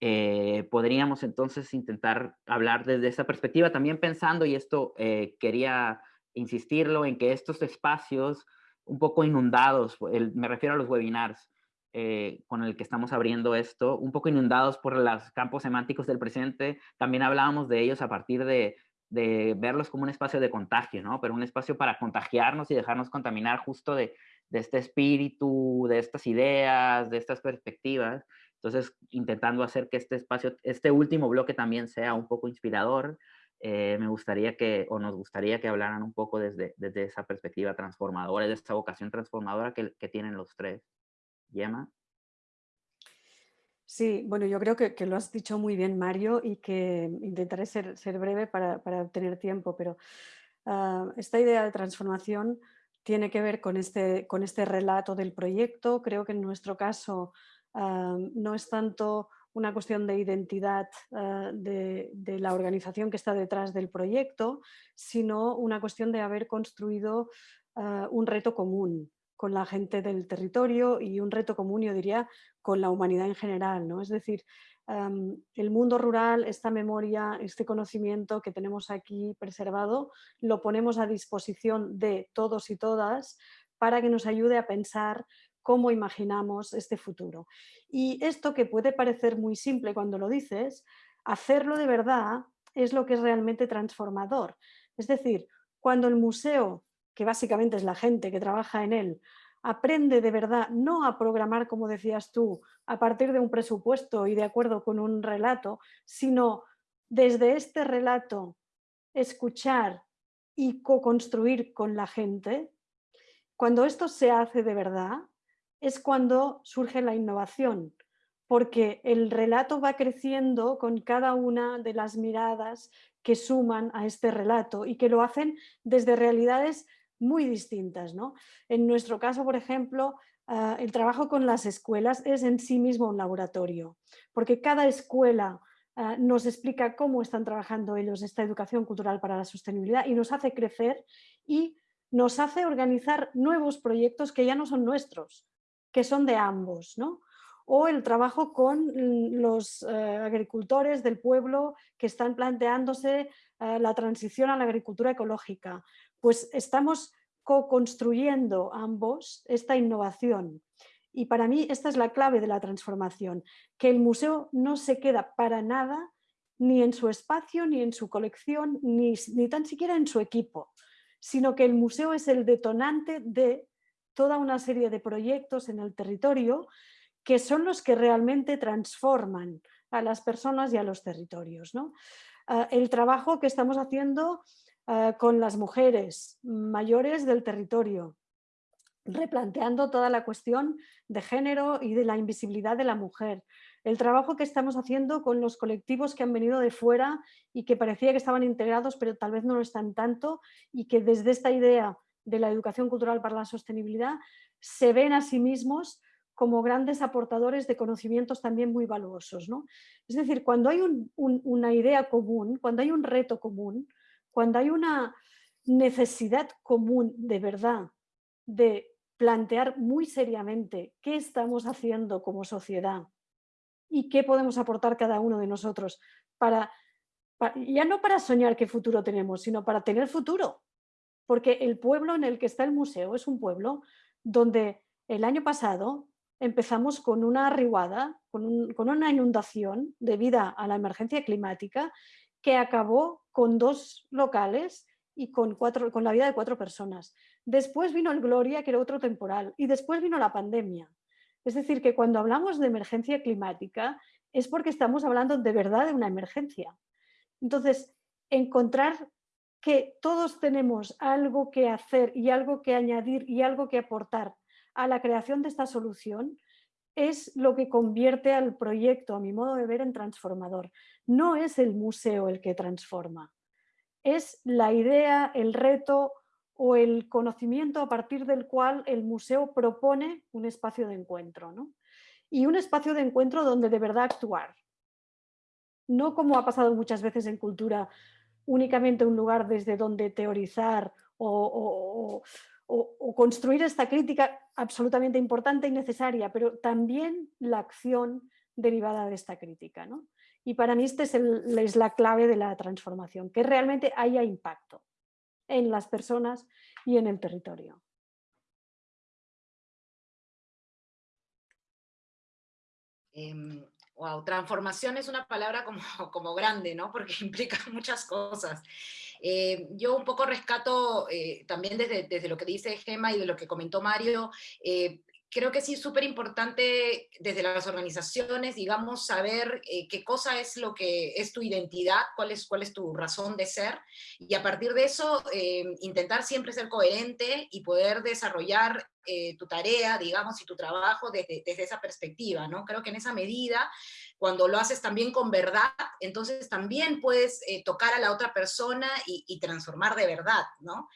Eh, podríamos entonces intentar hablar desde esa perspectiva, también pensando, y esto eh, quería insistirlo, en que estos espacios un poco inundados, me refiero a los webinars eh, con el que estamos abriendo esto, un poco inundados por los campos semánticos del presente, también hablábamos de ellos a partir de, verlos como un espacio de contagio, ¿no? Pero un espacio para contagiarnos y dejarnos contaminar justo de, este espíritu, de estas ideas, de estas perspectivas. Entonces, intentando hacer que este espacio, este último bloque también sea un poco inspirador, eh, me gustaría que, o nos gustaría que hablaran un poco desde, esa perspectiva transformadora, de esta vocación transformadora que tienen los tres. Yema. Sí, bueno, yo creo que, lo has dicho muy bien, Mario, y que intentaré ser, breve para, para, tener tiempo, pero uh, esta idea de transformación tiene que ver con este, con este relato del proyecto. Creo que en nuestro caso ah, no es tanto una cuestión de identidad ah, de, la organización que está detrás del proyecto, sino una cuestión de haber construido ah, un reto común con la gente del territorio y un reto común, yo diría, con la humanidad en general. ¿no? Es decir, el mundo rural, esta memoria, este conocimiento que tenemos aquí preservado, lo ponemos a disposición de todos y todas para que nos ayude a pensar cómo imaginamos este futuro. Y esto que puede parecer muy simple cuando lo dices, hacerlo de verdad es lo que es realmente transformador. Es decir, cuando el museo, que básicamente es la gente que trabaja en él, aprende de verdad no a programar, como decías tú, a partir de un presupuesto y de acuerdo con un relato, sino desde este relato escuchar y co-construir con la gente, cuando esto se hace de verdad, es cuando surge la innovación, porque el relato va creciendo con cada una de las miradas que suman a este relato y que lo hacen desde realidades muy distintas. ¿no? En nuestro caso, por ejemplo, ah, el trabajo con las escuelas es en sí mismo un laboratorio, porque cada escuela ah, nos explica cómo están trabajando ellos esta educación cultural para la sostenibilidad y nos hace crecer y nos hace organizar nuevos proyectos que ya no son nuestros, que son de ambos. ¿no? o el trabajo con los eh, agricultores del pueblo que están planteándose eh, la transición a la agricultura ecológica, pues estamos co-construyendo ambos esta innovación. Y para mí esta es la clave de la transformación, que el museo no se queda para nada ni en su espacio, ni en su colección, ni, ni tan siquiera en su equipo, sino que el museo es el detonante de toda una serie de proyectos en el territorio que son los que realmente transforman a las personas y a los territorios. ¿no? Ah, el trabajo que estamos haciendo ah, con las mujeres mayores del territorio, replanteando toda la cuestión de género y de la invisibilidad de la mujer. El trabajo que estamos haciendo con los colectivos que han venido de fuera y que parecía que estaban integrados, pero tal vez no lo están tanto, y que desde esta idea de la educación cultural para la sostenibilidad se ven a sí mismos como grandes aportadores de conocimientos también muy valuosos. ¿no? Es decir, cuando hay una idea común, cuando hay un reto común, cuando hay una necesidad común de verdad de plantear muy seriamente qué estamos haciendo como sociedad y qué podemos aportar cada uno de nosotros para, ya no para soñar qué futuro tenemos, sino para tener futuro. Porque el pueblo en el que está el museo es un pueblo donde el año pasado empezamos con una arribada, con, con una inundación debido a la emergencia climática que acabó con dos locales y con, cuatro, con la vida de cuatro personas. Después vino el Gloria, que era otro temporal, y después vino la pandemia. Es decir, que cuando hablamos de emergencia climática es porque estamos hablando de verdad de una emergencia. Entonces, encontrar que todos tenemos algo que hacer y algo que añadir y algo que aportar a la creación de esta solución es lo que convierte al proyecto, a mi modo de ver, en transformador. No es el museo el que transforma, es la idea, el reto o el conocimiento a partir del cual el museo propone un espacio de encuentro. Y un espacio de encuentro donde de verdad actuar. No como ha pasado muchas veces en cultura, únicamente un lugar desde donde teorizar o, construir esta crítica absolutamente importante y necesaria, pero también la acción derivada de esta crítica. Y para mí esta es, es la clave de la transformación, que realmente haya impacto en las personas y en el territorio. Wow, transformación es una palabra como, *laughs* como grande, ¿no? Porque *laughs* implica muchas cosas. Eh, yo un poco rescato eh, también desde, desde, lo que dice Gema y de lo que comentó Mario, eh, creo que sí es súper importante desde las organizaciones, digamos, saber eh, qué cosa es lo que es tu identidad, cuál es, cuál es tu razón de ser, y a partir de eso eh, intentar siempre ser coherente y poder desarrollar eh, tu tarea, digamos, y tu trabajo desde, desde, esa perspectiva, ¿no? Creo que en esa medida, cuando lo haces también con verdad, entonces también puedes tocar a la otra persona y, transformar de verdad, ¿no?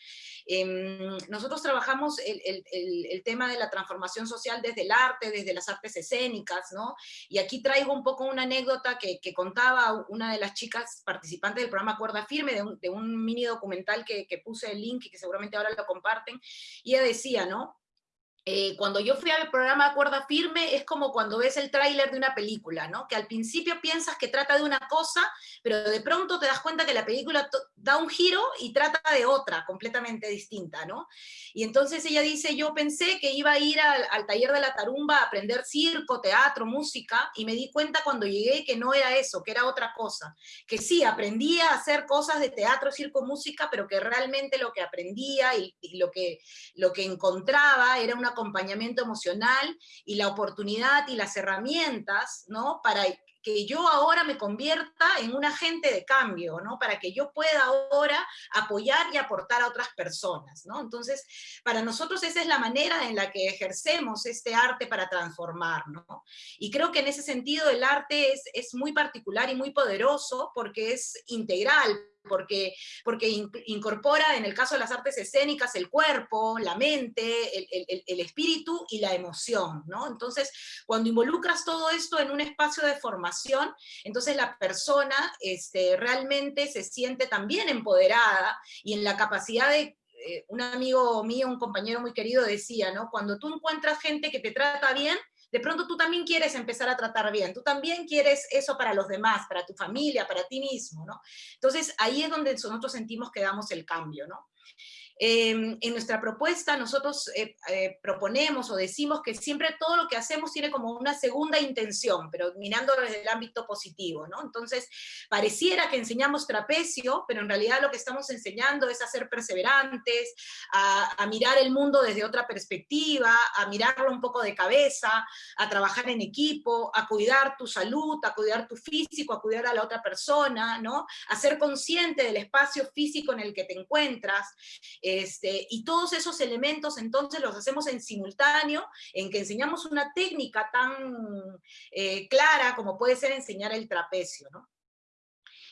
Em, nosotros trabajamos el, tema de la transformación social desde el arte, desde las artes escénicas, ¿no? Y aquí traigo un poco una anécdota que, contaba una de las chicas participantes del programa Cuerda Firme, de un, mini documental que, que puse el link y que seguramente ahora lo comparten, y ella decía, ¿no? Eh, cuando yo fui al programa Cuerda Firme es como cuando ves el tráiler de una película, ¿no? Que al principio piensas que trata de una cosa, pero de pronto te das cuenta que la película da un giro y trata de otra, completamente distinta, ¿no? Y entonces ella dice, yo pensé que iba a ir al, taller de la tarumba a aprender circo, teatro, música, y me di cuenta cuando llegué que no era eso, que era otra cosa. Que sí, aprendía a hacer cosas de teatro, circo, música, pero que realmente lo que aprendía y, y lo, que, lo que encontraba era una acompañamiento emocional y la oportunidad y las herramientas, ¿no? Para que yo ahora me convierta en un agente de cambio, ¿no? Para que yo pueda ahora apoyar y aportar a otras personas, ¿no? Entonces, para nosotros esa es la manera en la que ejercemos este arte para transformar, ¿no? Y creo que en ese sentido el arte es, es muy particular y muy poderoso porque es integral, porque, porque incorpora, en el caso de las artes escénicas, el cuerpo, la mente, el, el, espíritu y la emoción, ¿no? Entonces, cuando involucras todo esto en un espacio de formación, entonces la persona este, realmente se siente también empoderada y en la capacidad de eh, un amigo mío, un compañero muy querido decía, ¿no? Cuando tú encuentras gente que te trata bien, de pronto tú también quieres empezar a tratar bien, tú también quieres eso para los demás, para tu familia, para ti mismo, ¿no? Entonces ahí es donde nosotros sentimos que damos el cambio, ¿no? Em, en nuestra propuesta nosotros eh, eh, proponemos o decimos que siempre todo lo que hacemos tiene como una segunda intención, pero mirando desde el ámbito positivo, ¿no? Entonces, pareciera que enseñamos trapecio, pero en realidad lo que estamos enseñando es a ser perseverantes, a, mirar el mundo desde otra perspectiva, a mirarlo un poco de cabeza, a trabajar en equipo, a cuidar tu salud, a cuidar tu físico, a cuidar a la otra persona, ¿no? A ser consciente del espacio físico en el que te encuentras, este, y todos esos elementos entonces los hacemos en simultáneo, en que enseñamos una técnica tan eh, clara como puede ser enseñar el trapecio.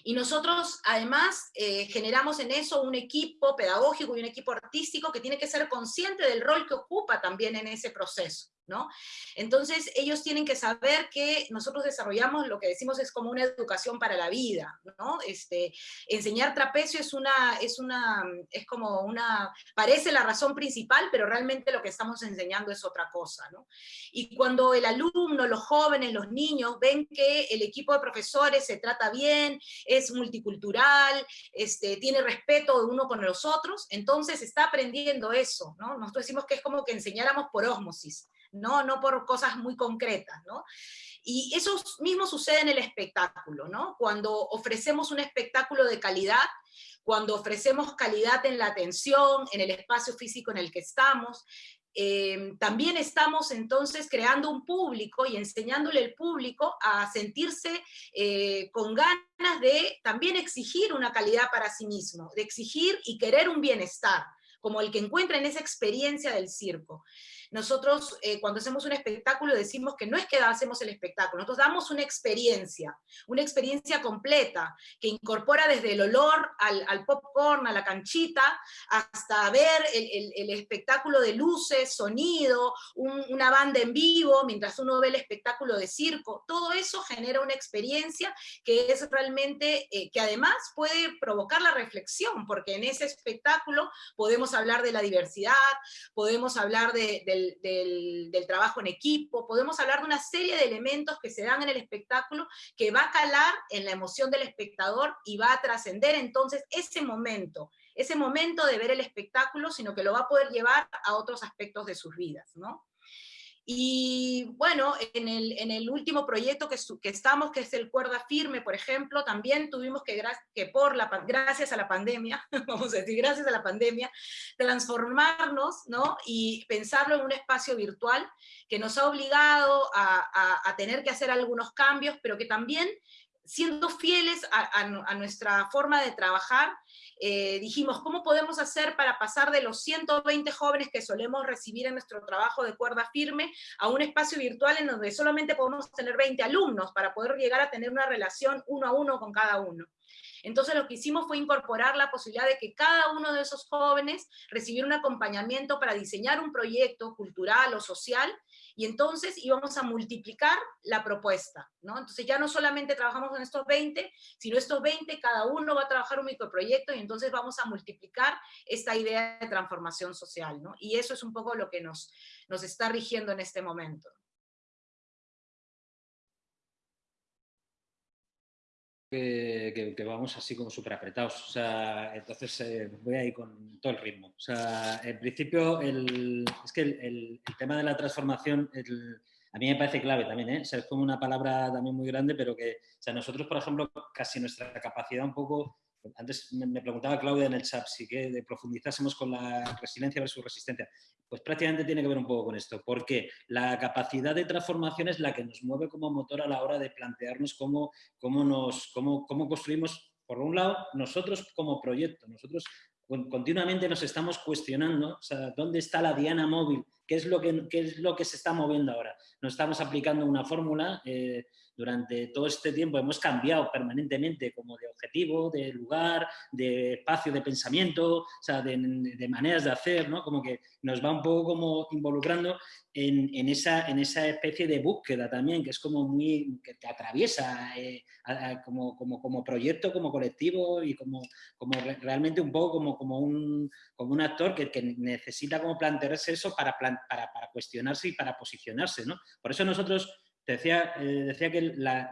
Y nosotros además eh, generamos en eso un equipo pedagógico y un equipo artístico que tiene que ser consciente del rol que ocupa también en ese proceso. Entonces ellos tienen que saber que nosotros desarrollamos lo que decimos es como una educación para la vida, ¿no? Este, enseñar trapecio es una, es una, es como una, parece la razón principal, pero realmente lo que estamos enseñando es otra cosa, ¿no? Y cuando el alumno, los jóvenes, los niños ven que el equipo de profesores se trata bien, es multicultural, este, tiene respeto de uno con los otros, entonces está aprendiendo eso, ¿no? Nosotros decimos que es como que enseñáramos por ósmosis. ¿No? No por cosas muy concretas, ¿no? Y eso mismo sucede en el espectáculo, ¿no? Cuando ofrecemos un espectáculo de calidad, cuando ofrecemos calidad en la atención, en el espacio físico en el que estamos, eh, también estamos entonces creando un público y enseñándole al público a sentirse eh, con ganas de también exigir una calidad para sí mismo, de exigir y querer un bienestar, como el que encuentra en esa experiencia del circo. Nosotros eh, cuando hacemos un espectáculo decimos que no es que hacemos el espectáculo, nosotros damos una experiencia, una experiencia completa, que incorpora desde el olor al, popcorn, a la canchita, hasta ver el, espectáculo de luces, sonido, una banda en vivo, mientras uno ve el espectáculo de circo, todo eso genera una experiencia que es realmente, eh, que además puede provocar la reflexión, porque en ese espectáculo podemos hablar de la diversidad, podemos hablar de del, trabajo en equipo, podemos hablar de una serie de elementos que se dan en el espectáculo que va a calar en la emoción del espectador y va a trascender entonces ese momento, ese momento de ver el espectáculo, sino que lo va a poder llevar a otros aspectos de sus vidas, ¿no? Y bueno, en el, último proyecto que, que, estamos, que es el Cuerda Firme, por ejemplo, también tuvimos que, que por la, gracias a la pandemia, *laughs* vamos a decir, gracias a la pandemia, transformarnos ¿no? y pensarlo en un espacio virtual que nos ha obligado a, a tener que hacer algunos cambios, pero que también siendo fieles a, nuestra forma de trabajar, eh, dijimos, ¿cómo podemos hacer para pasar de los 120 jóvenes que solemos recibir en nuestro trabajo de cuerda firme a un espacio virtual en donde solamente podemos tener 20 alumnos para poder llegar a tener una relación uno a uno con cada uno? Entonces lo que hicimos fue incorporar la posibilidad de que cada uno de esos jóvenes recibiera un acompañamiento para diseñar un proyecto cultural o social y entonces íbamos a multiplicar la propuesta, ¿no? Entonces ya no solamente trabajamos en estos 20, sino estos 20, cada uno va a trabajar un microproyecto y entonces vamos a multiplicar esta idea de transformación social, ¿no? Y eso es un poco lo que nos, nos está rigiendo en este momento. Que, vamos así como súper apretados. O sea, entonces eh, voy ahí con todo el ritmo. O sea, en principio, el, es que el, tema de la transformación, a mí me parece clave también, ¿eh? O sea, es como una palabra también muy grande, pero que, o sea, nosotros, por ejemplo, casi nuestra capacidad un poco antes me preguntaba Claudia en el chat si que profundizásemos con la resiliencia versus resistencia. Pues prácticamente tiene que ver un poco con esto, porque la capacidad de transformación es la que nos mueve como motor a la hora de plantearnos cómo, cómo, nos, cómo, cómo construimos, por un lado, nosotros como proyecto. Nosotros continuamente nos estamos cuestionando, o sea, ¿dónde está la diana móvil? ¿Qué es lo que, qué es lo que se está moviendo ahora? Nos estamos aplicando una fórmula... Eh, durante todo este tiempo hemos cambiado permanentemente como de objetivo, de lugar, de espacio de pensamiento, o sea, de, maneras de hacer, ¿no? Como que nos va un poco como involucrando en, esa, en esa especie de búsqueda también, que es como muy, que te atraviesa eh, como, como, como, proyecto, como colectivo y como, como realmente un poco como, como, un, como un actor que, que necesita como plantearse eso para, para, para cuestionarse y para posicionarse, ¿no? Por eso nosotros decía, eh, decía que la,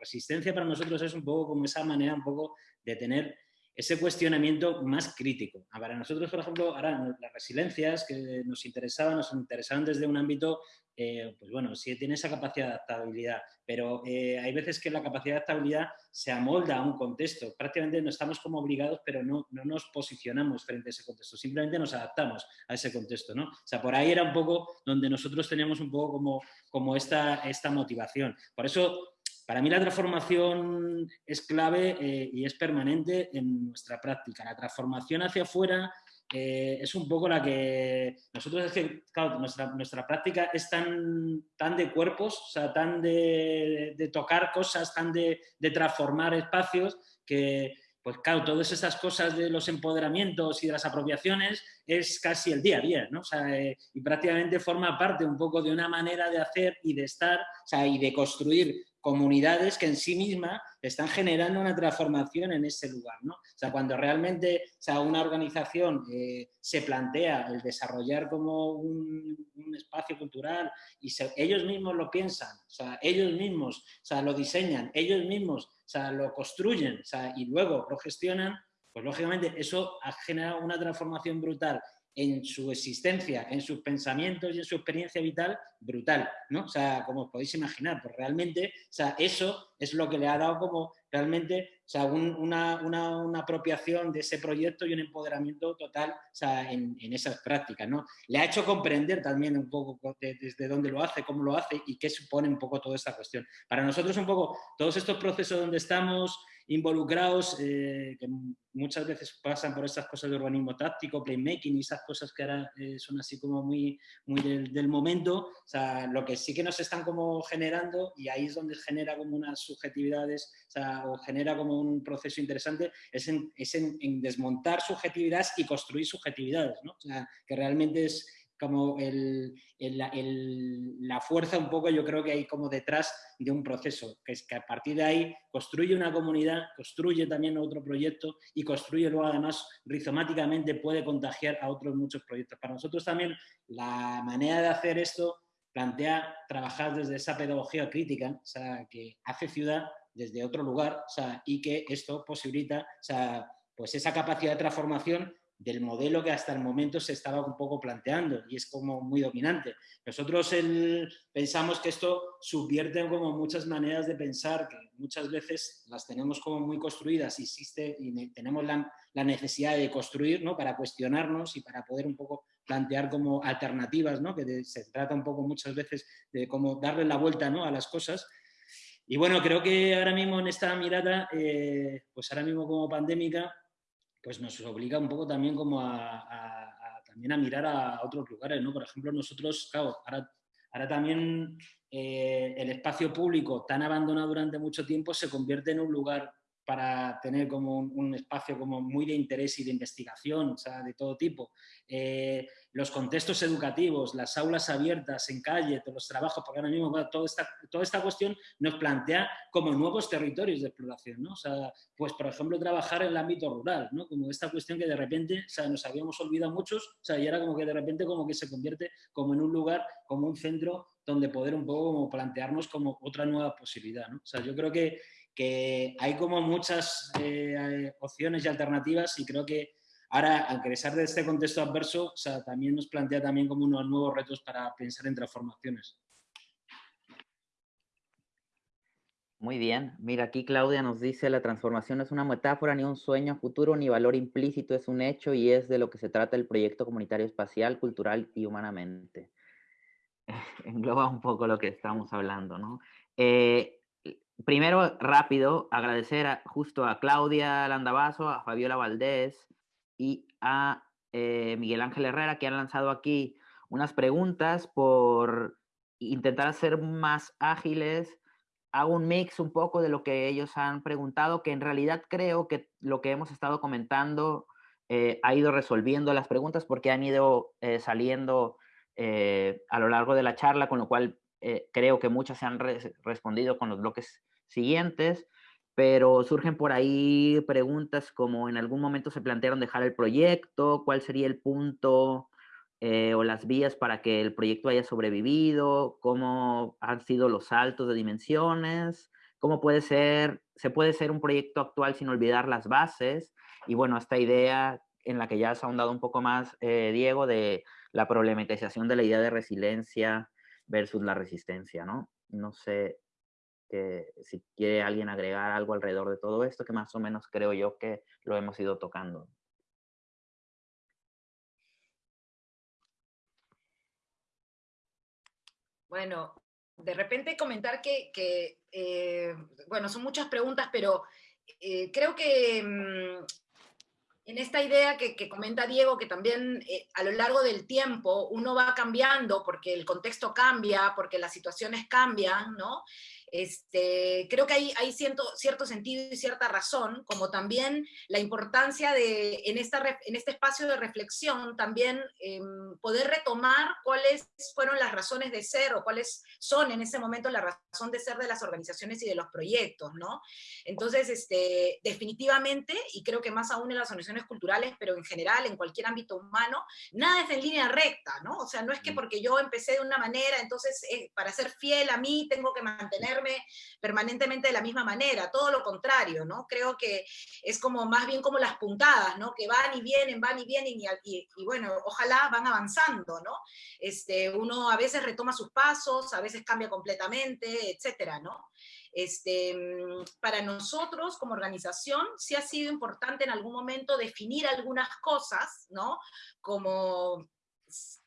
resistencia para nosotros es un poco como esa manera un poco de tener ese cuestionamiento más crítico. Para nosotros, por ejemplo, ahora las resiliencias que nos interesaban, nos interesaban desde un ámbito eh, pues bueno, sí tiene esa capacidad de adaptabilidad, pero eh, hay veces que la capacidad de adaptabilidad se amolda a un contexto. Prácticamente no estamos como obligados, pero no, no nos posicionamos frente a ese contexto, simplemente nos adaptamos a ese contexto. ¿no? O sea, por ahí era un poco donde nosotros teníamos un poco como, como esta, esta motivación. Por eso para mí la transformación es clave eh, y es permanente en nuestra práctica. La transformación hacia afuera eh, es un poco la que nosotros es que, claro, nuestra, nuestra práctica es tan, tan de cuerpos, o sea, tan de, de tocar cosas, tan de, de, transformar espacios, que, pues claro, todas esas cosas de los empoderamientos y de las apropiaciones es casi el día a día, ¿no? O sea, eh, y prácticamente forma parte un poco de una manera de hacer y de estar, o sea, y de construir comunidades que en sí mismas están generando una transformación en ese lugar. ¿no? O sea, cuando realmente o sea, una organización eh, se plantea el desarrollar como un, espacio cultural y ellos mismos lo piensan, o sea, ellos mismos o sea, lo diseñan, ellos mismos o sea, lo construyen y luego lo gestionan, pues lógicamente eso ha generado una transformación brutal en su existencia, en sus pensamientos y en su experiencia vital brutal, ¿no? O sea, como os podéis imaginar, pues realmente, o sea, eso es lo que le ha dado como realmente, o sea, una, una, apropiación de ese proyecto y un empoderamiento total, o sea, en, en, esas prácticas, ¿no? Le ha hecho comprender también un poco desde dónde lo hace, cómo lo hace y qué supone un poco toda esta cuestión. Para nosotros un poco, todos estos procesos donde estamos, involucrados, eh, que muchas veces pasan por estas cosas de urbanismo táctico, playmaking y esas cosas que ahora eh, son así como muy, muy del, momento, o sea, lo que sí que nos están como generando, y ahí es donde genera como unas subjetividades, o, sea, o genera como un proceso interesante, es, en, es en, en, desmontar subjetividades y construir subjetividades, ¿no? O sea, que realmente es como la fuerza un poco yo creo que hay como detrás de un proceso, que es que a partir de ahí construye una comunidad, construye también otro proyecto y construye luego además rizomáticamente puede contagiar a otros muchos proyectos. Para nosotros también la manera de hacer esto plantea trabajar desde esa pedagogía crítica, o sea, que hace ciudad desde otro lugar o sea, y que esto posibilita o sea, pues esa capacidad de transformación del modelo que hasta el momento se estaba un poco planteando y es como muy dominante. Nosotros pensamos que esto subvierte como muchas maneras de pensar que muchas veces las tenemos como muy construidas y existe y tenemos la, necesidad de construir ¿no? para cuestionarnos y para poder un poco plantear como alternativas, ¿no? que se trata un poco muchas veces de cómo darle la vuelta ¿no? a las cosas. Y bueno, creo que ahora mismo en esta mirada, eh, pues ahora mismo como pandémica, pues nos obliga un poco también como a, también a mirar a otros lugares, ¿no? Por ejemplo, nosotros, claro, ahora, ahora también eh, el espacio público tan abandonado durante mucho tiempo se convierte en un lugar para tener como un, espacio como muy de interés y de investigación, o sea, de todo tipo. Eh, los contextos educativos, las aulas abiertas en calle, todos los trabajos, porque ahora mismo toda, esta, toda esta cuestión nos plantea como nuevos territorios de exploración, ¿no? O sea, pues por ejemplo trabajar en el ámbito rural, ¿no? Como esta cuestión que de repente, o sea, nos habíamos olvidado muchos, o sea, y ahora como que de repente como que se convierte como en un lugar, como un centro donde poder un poco como plantearnos como otra nueva posibilidad, ¿no? O sea, yo creo que que hay como muchas eh, opciones y alternativas y creo que ahora, al crecer de este contexto adverso, también nos plantea también como unos nuevos retos para pensar en transformaciones. Muy bien. Mira, aquí Claudia nos dice, la transformación no es una metáfora ni un sueño futuro, ni valor implícito, es un hecho y es de lo que se trata el proyecto comunitario espacial, cultural y humanamente. *laughs* Engloba un poco lo que estamos hablando, ¿no? Eh, primero, rápido, agradecer justo a Claudia Landavaso, a Fabiola Valdés y a eh, Miguel Ángel Herrera que han lanzado aquí unas preguntas por intentar hacer más ágiles. Hago un mix un poco de lo que ellos han preguntado, que en realidad creo que lo que hemos estado comentando eh, ha ido resolviendo las preguntas porque han ido eh, saliendo a lo largo de la charla, con lo cual creo que muchas se han respondido con los bloques siguientes, pero surgen por ahí preguntas como en algún momento se plantearon dejar el proyecto, cuál sería el punto eh, o las vías para que el proyecto haya sobrevivido, cómo han sido los saltos de dimensiones, cómo puede ser, se puede ser un proyecto actual sin olvidar las bases y bueno, esta idea en la que ya has ahondado un poco más, eh, Diego, de la problematización de la idea de resiliencia versus la resistencia, ¿no? No sé si quiere alguien agregar algo alrededor de todo esto, que más o menos creo yo que lo hemos ido tocando. Bueno, de repente comentar que, eh, bueno, son muchas preguntas, pero eh, creo que mm, en esta idea que, comenta Diego, que también eh, a lo largo del tiempo uno va cambiando porque el contexto cambia, porque las situaciones cambian, ¿no? Este, creo que hay, hay cierto, cierto sentido y cierta razón, como también la importancia de, en, esta, en este espacio de reflexión, también em, poder retomar cuáles fueron las razones de ser o cuáles son en ese momento la razón de ser de las organizaciones y de los proyectos, ¿no? Entonces, este, definitivamente, y creo que más aún en las organizaciones culturales, pero en general, en cualquier ámbito humano, nada es en línea recta, ¿no? O sea, no es que porque yo empecé de una manera, entonces eh, para ser fiel a mí tengo que mantener permanentemente de la misma manera, todo lo contrario, ¿no? Creo que es como más bien como las puntadas, ¿no? Que van y vienen, van y vienen y, y, bueno, ojalá van avanzando, ¿no? Este, uno a veces retoma sus pasos, a veces cambia completamente, etcétera, ¿no? Este, para nosotros como organización sí ha sido importante en algún momento definir algunas cosas, ¿no? Como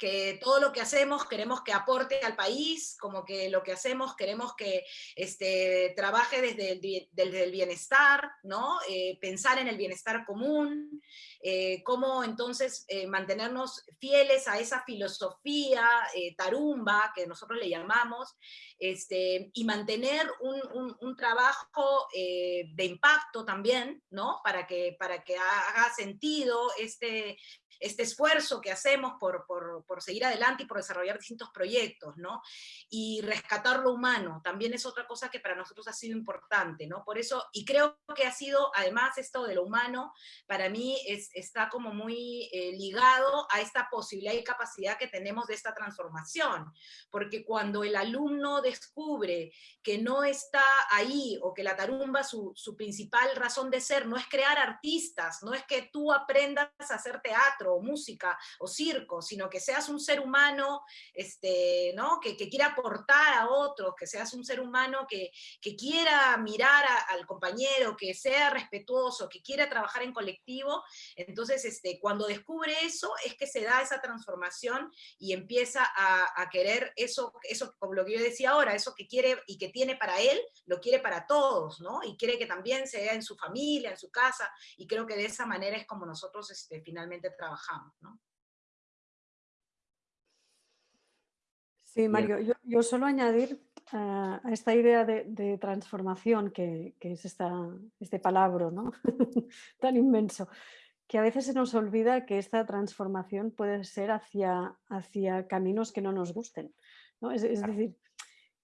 que todo lo que hacemos queremos que aporte al país, como que lo que hacemos queremos que este, trabaje desde el, bienestar, ¿no? Eh, pensar en el bienestar común, eh, cómo entonces eh, mantenernos fieles a esa filosofía tarumba que nosotros le llamamos, este, y mantener un, un trabajo de impacto también, ¿no? Para que, para que haga sentido este, este esfuerzo que hacemos por, por, seguir adelante y por desarrollar distintos proyectos, ¿no? Y rescatar lo humano, también es otra cosa que para nosotros ha sido importante, ¿no? Por eso, y creo que ha sido, además, esto de lo humano, para mí es, está como muy eh, ligado a esta posibilidad y capacidad que tenemos de esta transformación, porque cuando el alumno descubre que no está ahí, o que la tarumba, su, su principal razón de ser, no es crear artistas, no es que tú aprendas a hacer teatro, o música o circo, sino que seas un ser humano este, ¿no? que, quiera aportar a otros, que seas un ser humano que, quiera mirar al compañero, que sea respetuoso, que quiera trabajar en colectivo. Entonces, este, cuando descubre eso, es que se da esa transformación y empieza a, querer eso, eso, como lo que yo decía ahora, eso que quiere y que tiene para él, lo quiere para todos, ¿no? Y quiere que también sea en su familia, en su casa, y creo que de esa manera es como nosotros este, finalmente trabajamos. Sí, Mario, yo, solo añadir a esta idea de, transformación, que, es este palabra ¿no? *laughs* tan inmenso, que a veces se nos olvida que esta transformación puede ser hacia, hacia caminos que no nos gusten. Es, decir,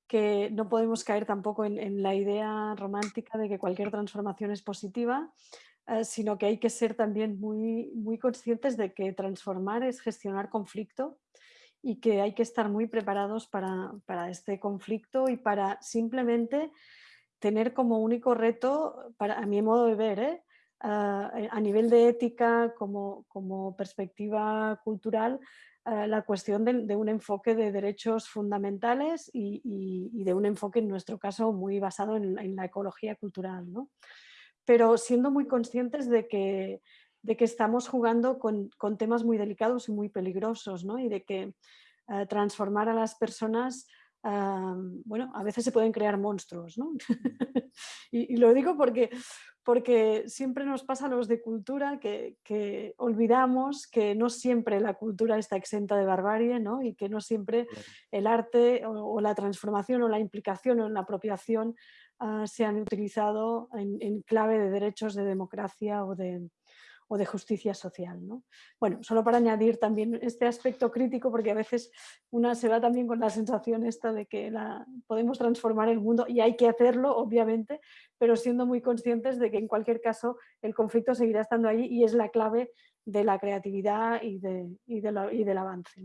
que no podemos caer tampoco en, en, la idea romántica de que cualquier transformación es positiva, eh, sino que hay que ser también muy, muy conscientes de que transformar es gestionar conflicto y que hay que estar muy preparados para, este conflicto y para simplemente tener como único reto, para, a mi modo de ver, ¿eh? eh a nivel de ética, como, perspectiva cultural, eh, la cuestión de, un enfoque de derechos fundamentales y, de un enfoque, en nuestro caso, muy basado en, en la ecología cultural. ¿no? Pero siendo muy conscientes de que, de que estamos jugando con, temas muy delicados y muy peligrosos, ¿no? y de que eh, transformar a las personas, ah, bueno, a veces se pueden crear monstruos. ¿no? *laughs* y, lo digo porque, porque siempre nos pasa a los de cultura que, olvidamos que no siempre la cultura está exenta de barbarie ¿no? y que no siempre el arte o, o la transformación o la implicación o la apropiación Ah, se han utilizado en, clave de derechos de democracia o de, o de justicia social. ¿no? Bueno, solo para añadir también este aspecto crítico, porque a veces una se va también con la sensación esta de que podemos transformar el mundo y hay que hacerlo, obviamente, pero siendo muy conscientes de que en cualquier caso el conflicto seguirá estando ahí y es la clave de la creatividad y, de, y, y del avance.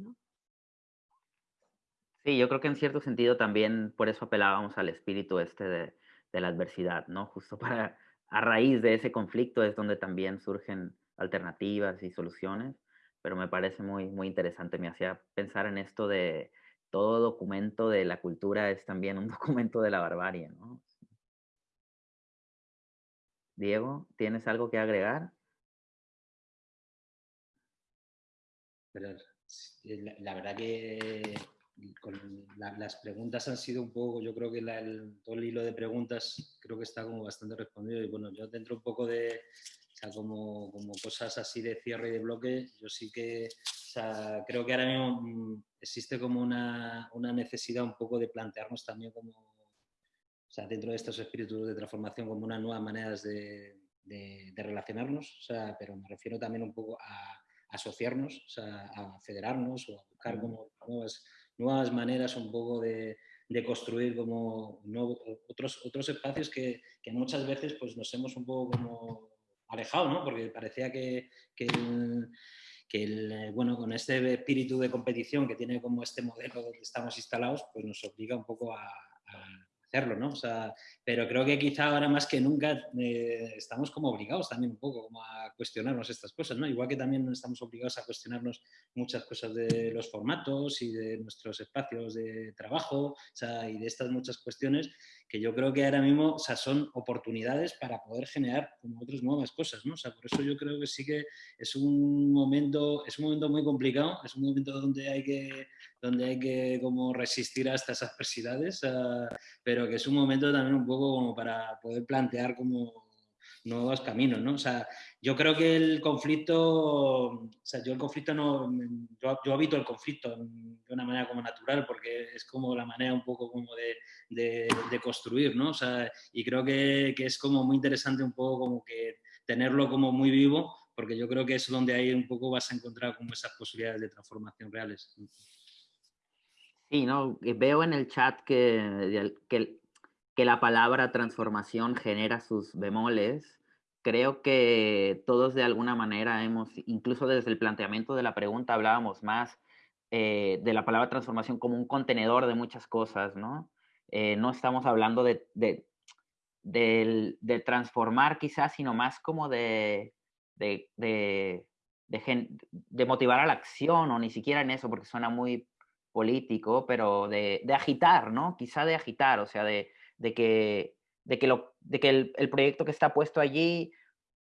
Sí, yo creo que en cierto sentido también por eso apelábamos al espíritu este de, de la adversidad, ¿no? Justo para, a raíz de ese conflicto es donde también surgen alternativas y soluciones, pero me parece muy, muy interesante, me hacía pensar en esto de todo documento de la cultura es también un *laughs* documento de la barbarie, ¿no? Diego, ¿tienes algo que agregar? Eh, la, verdad que las preguntas han sido un poco, yo creo que el, todo el hilo de preguntas creo que está como bastante respondido y bueno, yo dentro un poco de, o sea, como, como cosas así de cierre y de bloque, yo sí que, o sea, creo que ahora mismo mm, existe como una, una necesidad un poco de plantearnos también como, o sea, dentro de estos espíritus de transformación como unas nuevas maneras de, de, de relacionarnos, o sea, pero me refiero también un poco a asociarnos, o sea, a federarnos o a buscar como nuevas, nuevas maneras un poco de, de construir como otros, otros espacios que, que, muchas veces pues, nos hemos un poco como alejado, ¿no? porque parecía que, que, el, bueno, con este espíritu de competición que tiene como este modelo donde estamos instalados, pues nos obliga un poco a ¿no? Pero creo que quizá ahora más que nunca eh, estamos como obligados también un poco como a cuestionarnos estas cosas, ¿no? Igual que también estamos obligados a cuestionarnos muchas cosas de los formatos y de nuestros espacios de trabajo, y de estas muchas cuestiones que yo creo que ahora mismo o sea, son oportunidades para poder generar como otras nuevas cosas, ¿no? O sea, por eso yo creo que sí que es un momento, es un momento muy complicado, es un momento donde hay que, donde hay que como resistir hasta esas adversidades, pero que es un momento también un poco como para poder plantear como nuevos caminos, ¿no? O sea, yo creo que el conflicto, o sea, yo el conflicto no, yo, yo, habito el conflicto de una manera como natural porque es como la manera un poco como de, de, construir, ¿no? O sea, y creo que, que, es como muy interesante un poco como que tenerlo como muy vivo porque yo creo que es donde ahí un poco vas a encontrar como esas posibilidades de transformación reales. Sí, no, veo en el chat que, que que la palabra transformación genera sus bemoles, creo que todos de alguna manera hemos, incluso desde el planteamiento de la pregunta hablábamos más eh, de la palabra transformación como un contenedor de muchas cosas, ¿no? Eh, no estamos hablando de, de, de, transformar quizás, sino más como de, de, de, motivar a la acción, o ni siquiera en eso, porque suena muy político, pero de, agitar, ¿no? Quizá de agitar, o sea, de, de que, de que, lo, de que el, proyecto que está puesto allí,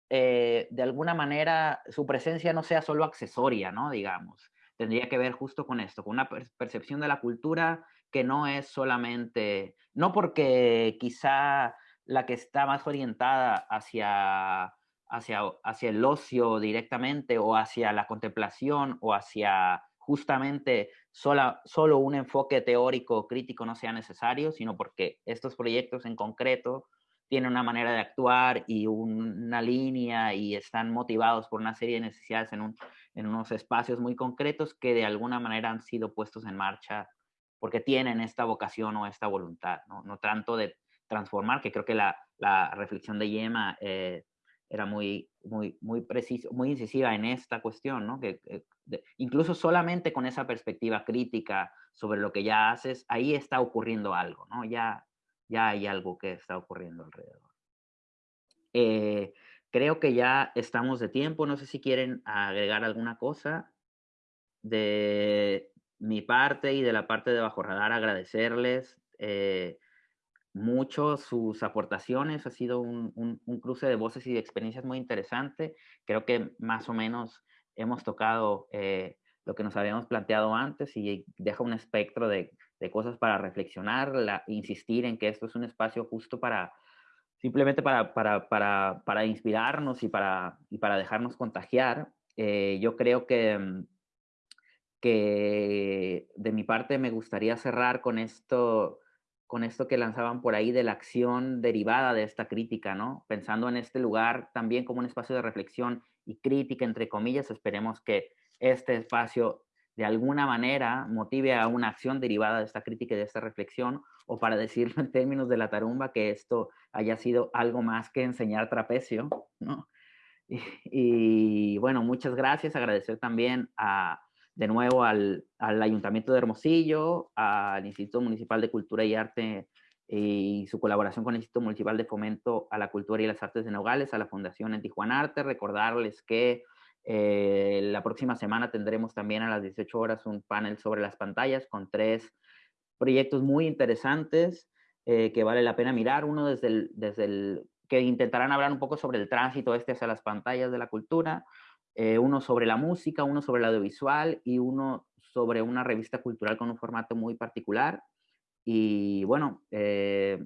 eh, de alguna manera, su presencia no sea solo accesoria, ¿no? Digamos, tendría que ver justo con esto, con una percepción de la cultura que no es solamente, no porque quizá la que está más orientada hacia, hacia, hacia el ocio directamente o hacia la contemplación o hacia justamente sola, solo un enfoque teórico crítico no sea necesario, sino porque estos proyectos en concreto tienen una manera de actuar y una línea y están motivados por una serie de necesidades en, un, en unos espacios muy concretos que de alguna manera han sido puestos en marcha porque tienen esta vocación o esta voluntad, no, no tanto de transformar, que creo que la, la reflexión de Yema eh, era muy, muy, muy preciso, muy incisiva en esta cuestión, ¿no? Que, incluso solamente con esa perspectiva crítica sobre lo que ya haces, ahí está ocurriendo algo, ¿no? Ya, ya hay algo que está ocurriendo alrededor. Eh, creo que ya estamos de tiempo, no sé si quieren agregar alguna cosa de mi parte y de la parte de Bajo Radar, agradecerles. Eh, mucho sus aportaciones, ha sido un, un, cruce de voces y de experiencias muy interesante. Creo que más o menos hemos tocado eh, lo que nos habíamos planteado antes y deja un espectro de, de cosas para reflexionar, la, insistir en que esto es un espacio justo para, simplemente para, para, para, para inspirarnos y para, y para dejarnos contagiar. Eh, yo creo que, mm, que de mi parte me gustaría cerrar con esto, con esto que lanzaban por ahí de la acción derivada de esta crítica, ¿no? Pensando en este lugar también como un espacio de reflexión y crítica, entre comillas, esperemos que este espacio de alguna manera motive a una acción derivada de esta crítica y de esta reflexión, o para decirlo en términos de la tarumba, que esto haya sido algo más que enseñar trapecio, ¿no? y bueno, muchas gracias, agradecer también a, de nuevo al, al, Ayuntamiento de Hermosillo, al Instituto Municipal de Cultura y Arte y su colaboración con el Instituto Municipal de Fomento a la Cultura y las Artes de Nogales, a la Fundación en Tijuana Arte. Recordarles que eh, la próxima semana tendremos también a las 18 horas un panel sobre las pantallas con tres proyectos muy interesantes eh, que vale la pena mirar. Uno desde el, desde que intentarán hablar un poco sobre el tránsito este hacia las pantallas de la cultura, eh, uno sobre la música, uno sobre el audiovisual y uno sobre una revista cultural con un formato muy particular. Y bueno, eh,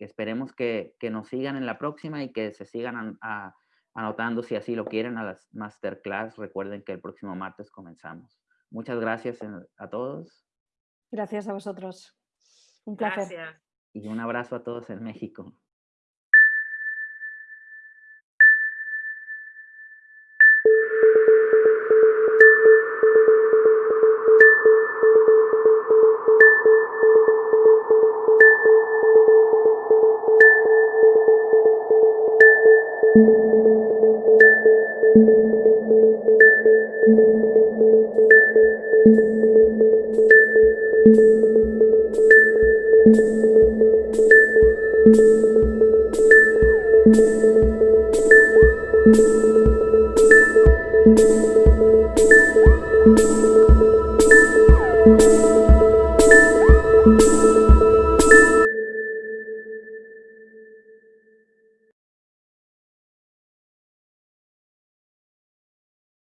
esperemos que, que, nos sigan en la próxima y que se sigan anotando si así lo quieren a las masterclass. Recuerden que el próximo martes comenzamos. Muchas gracias a todos. Gracias a vosotros. Un placer. Gracias. Y un abrazo a todos en México.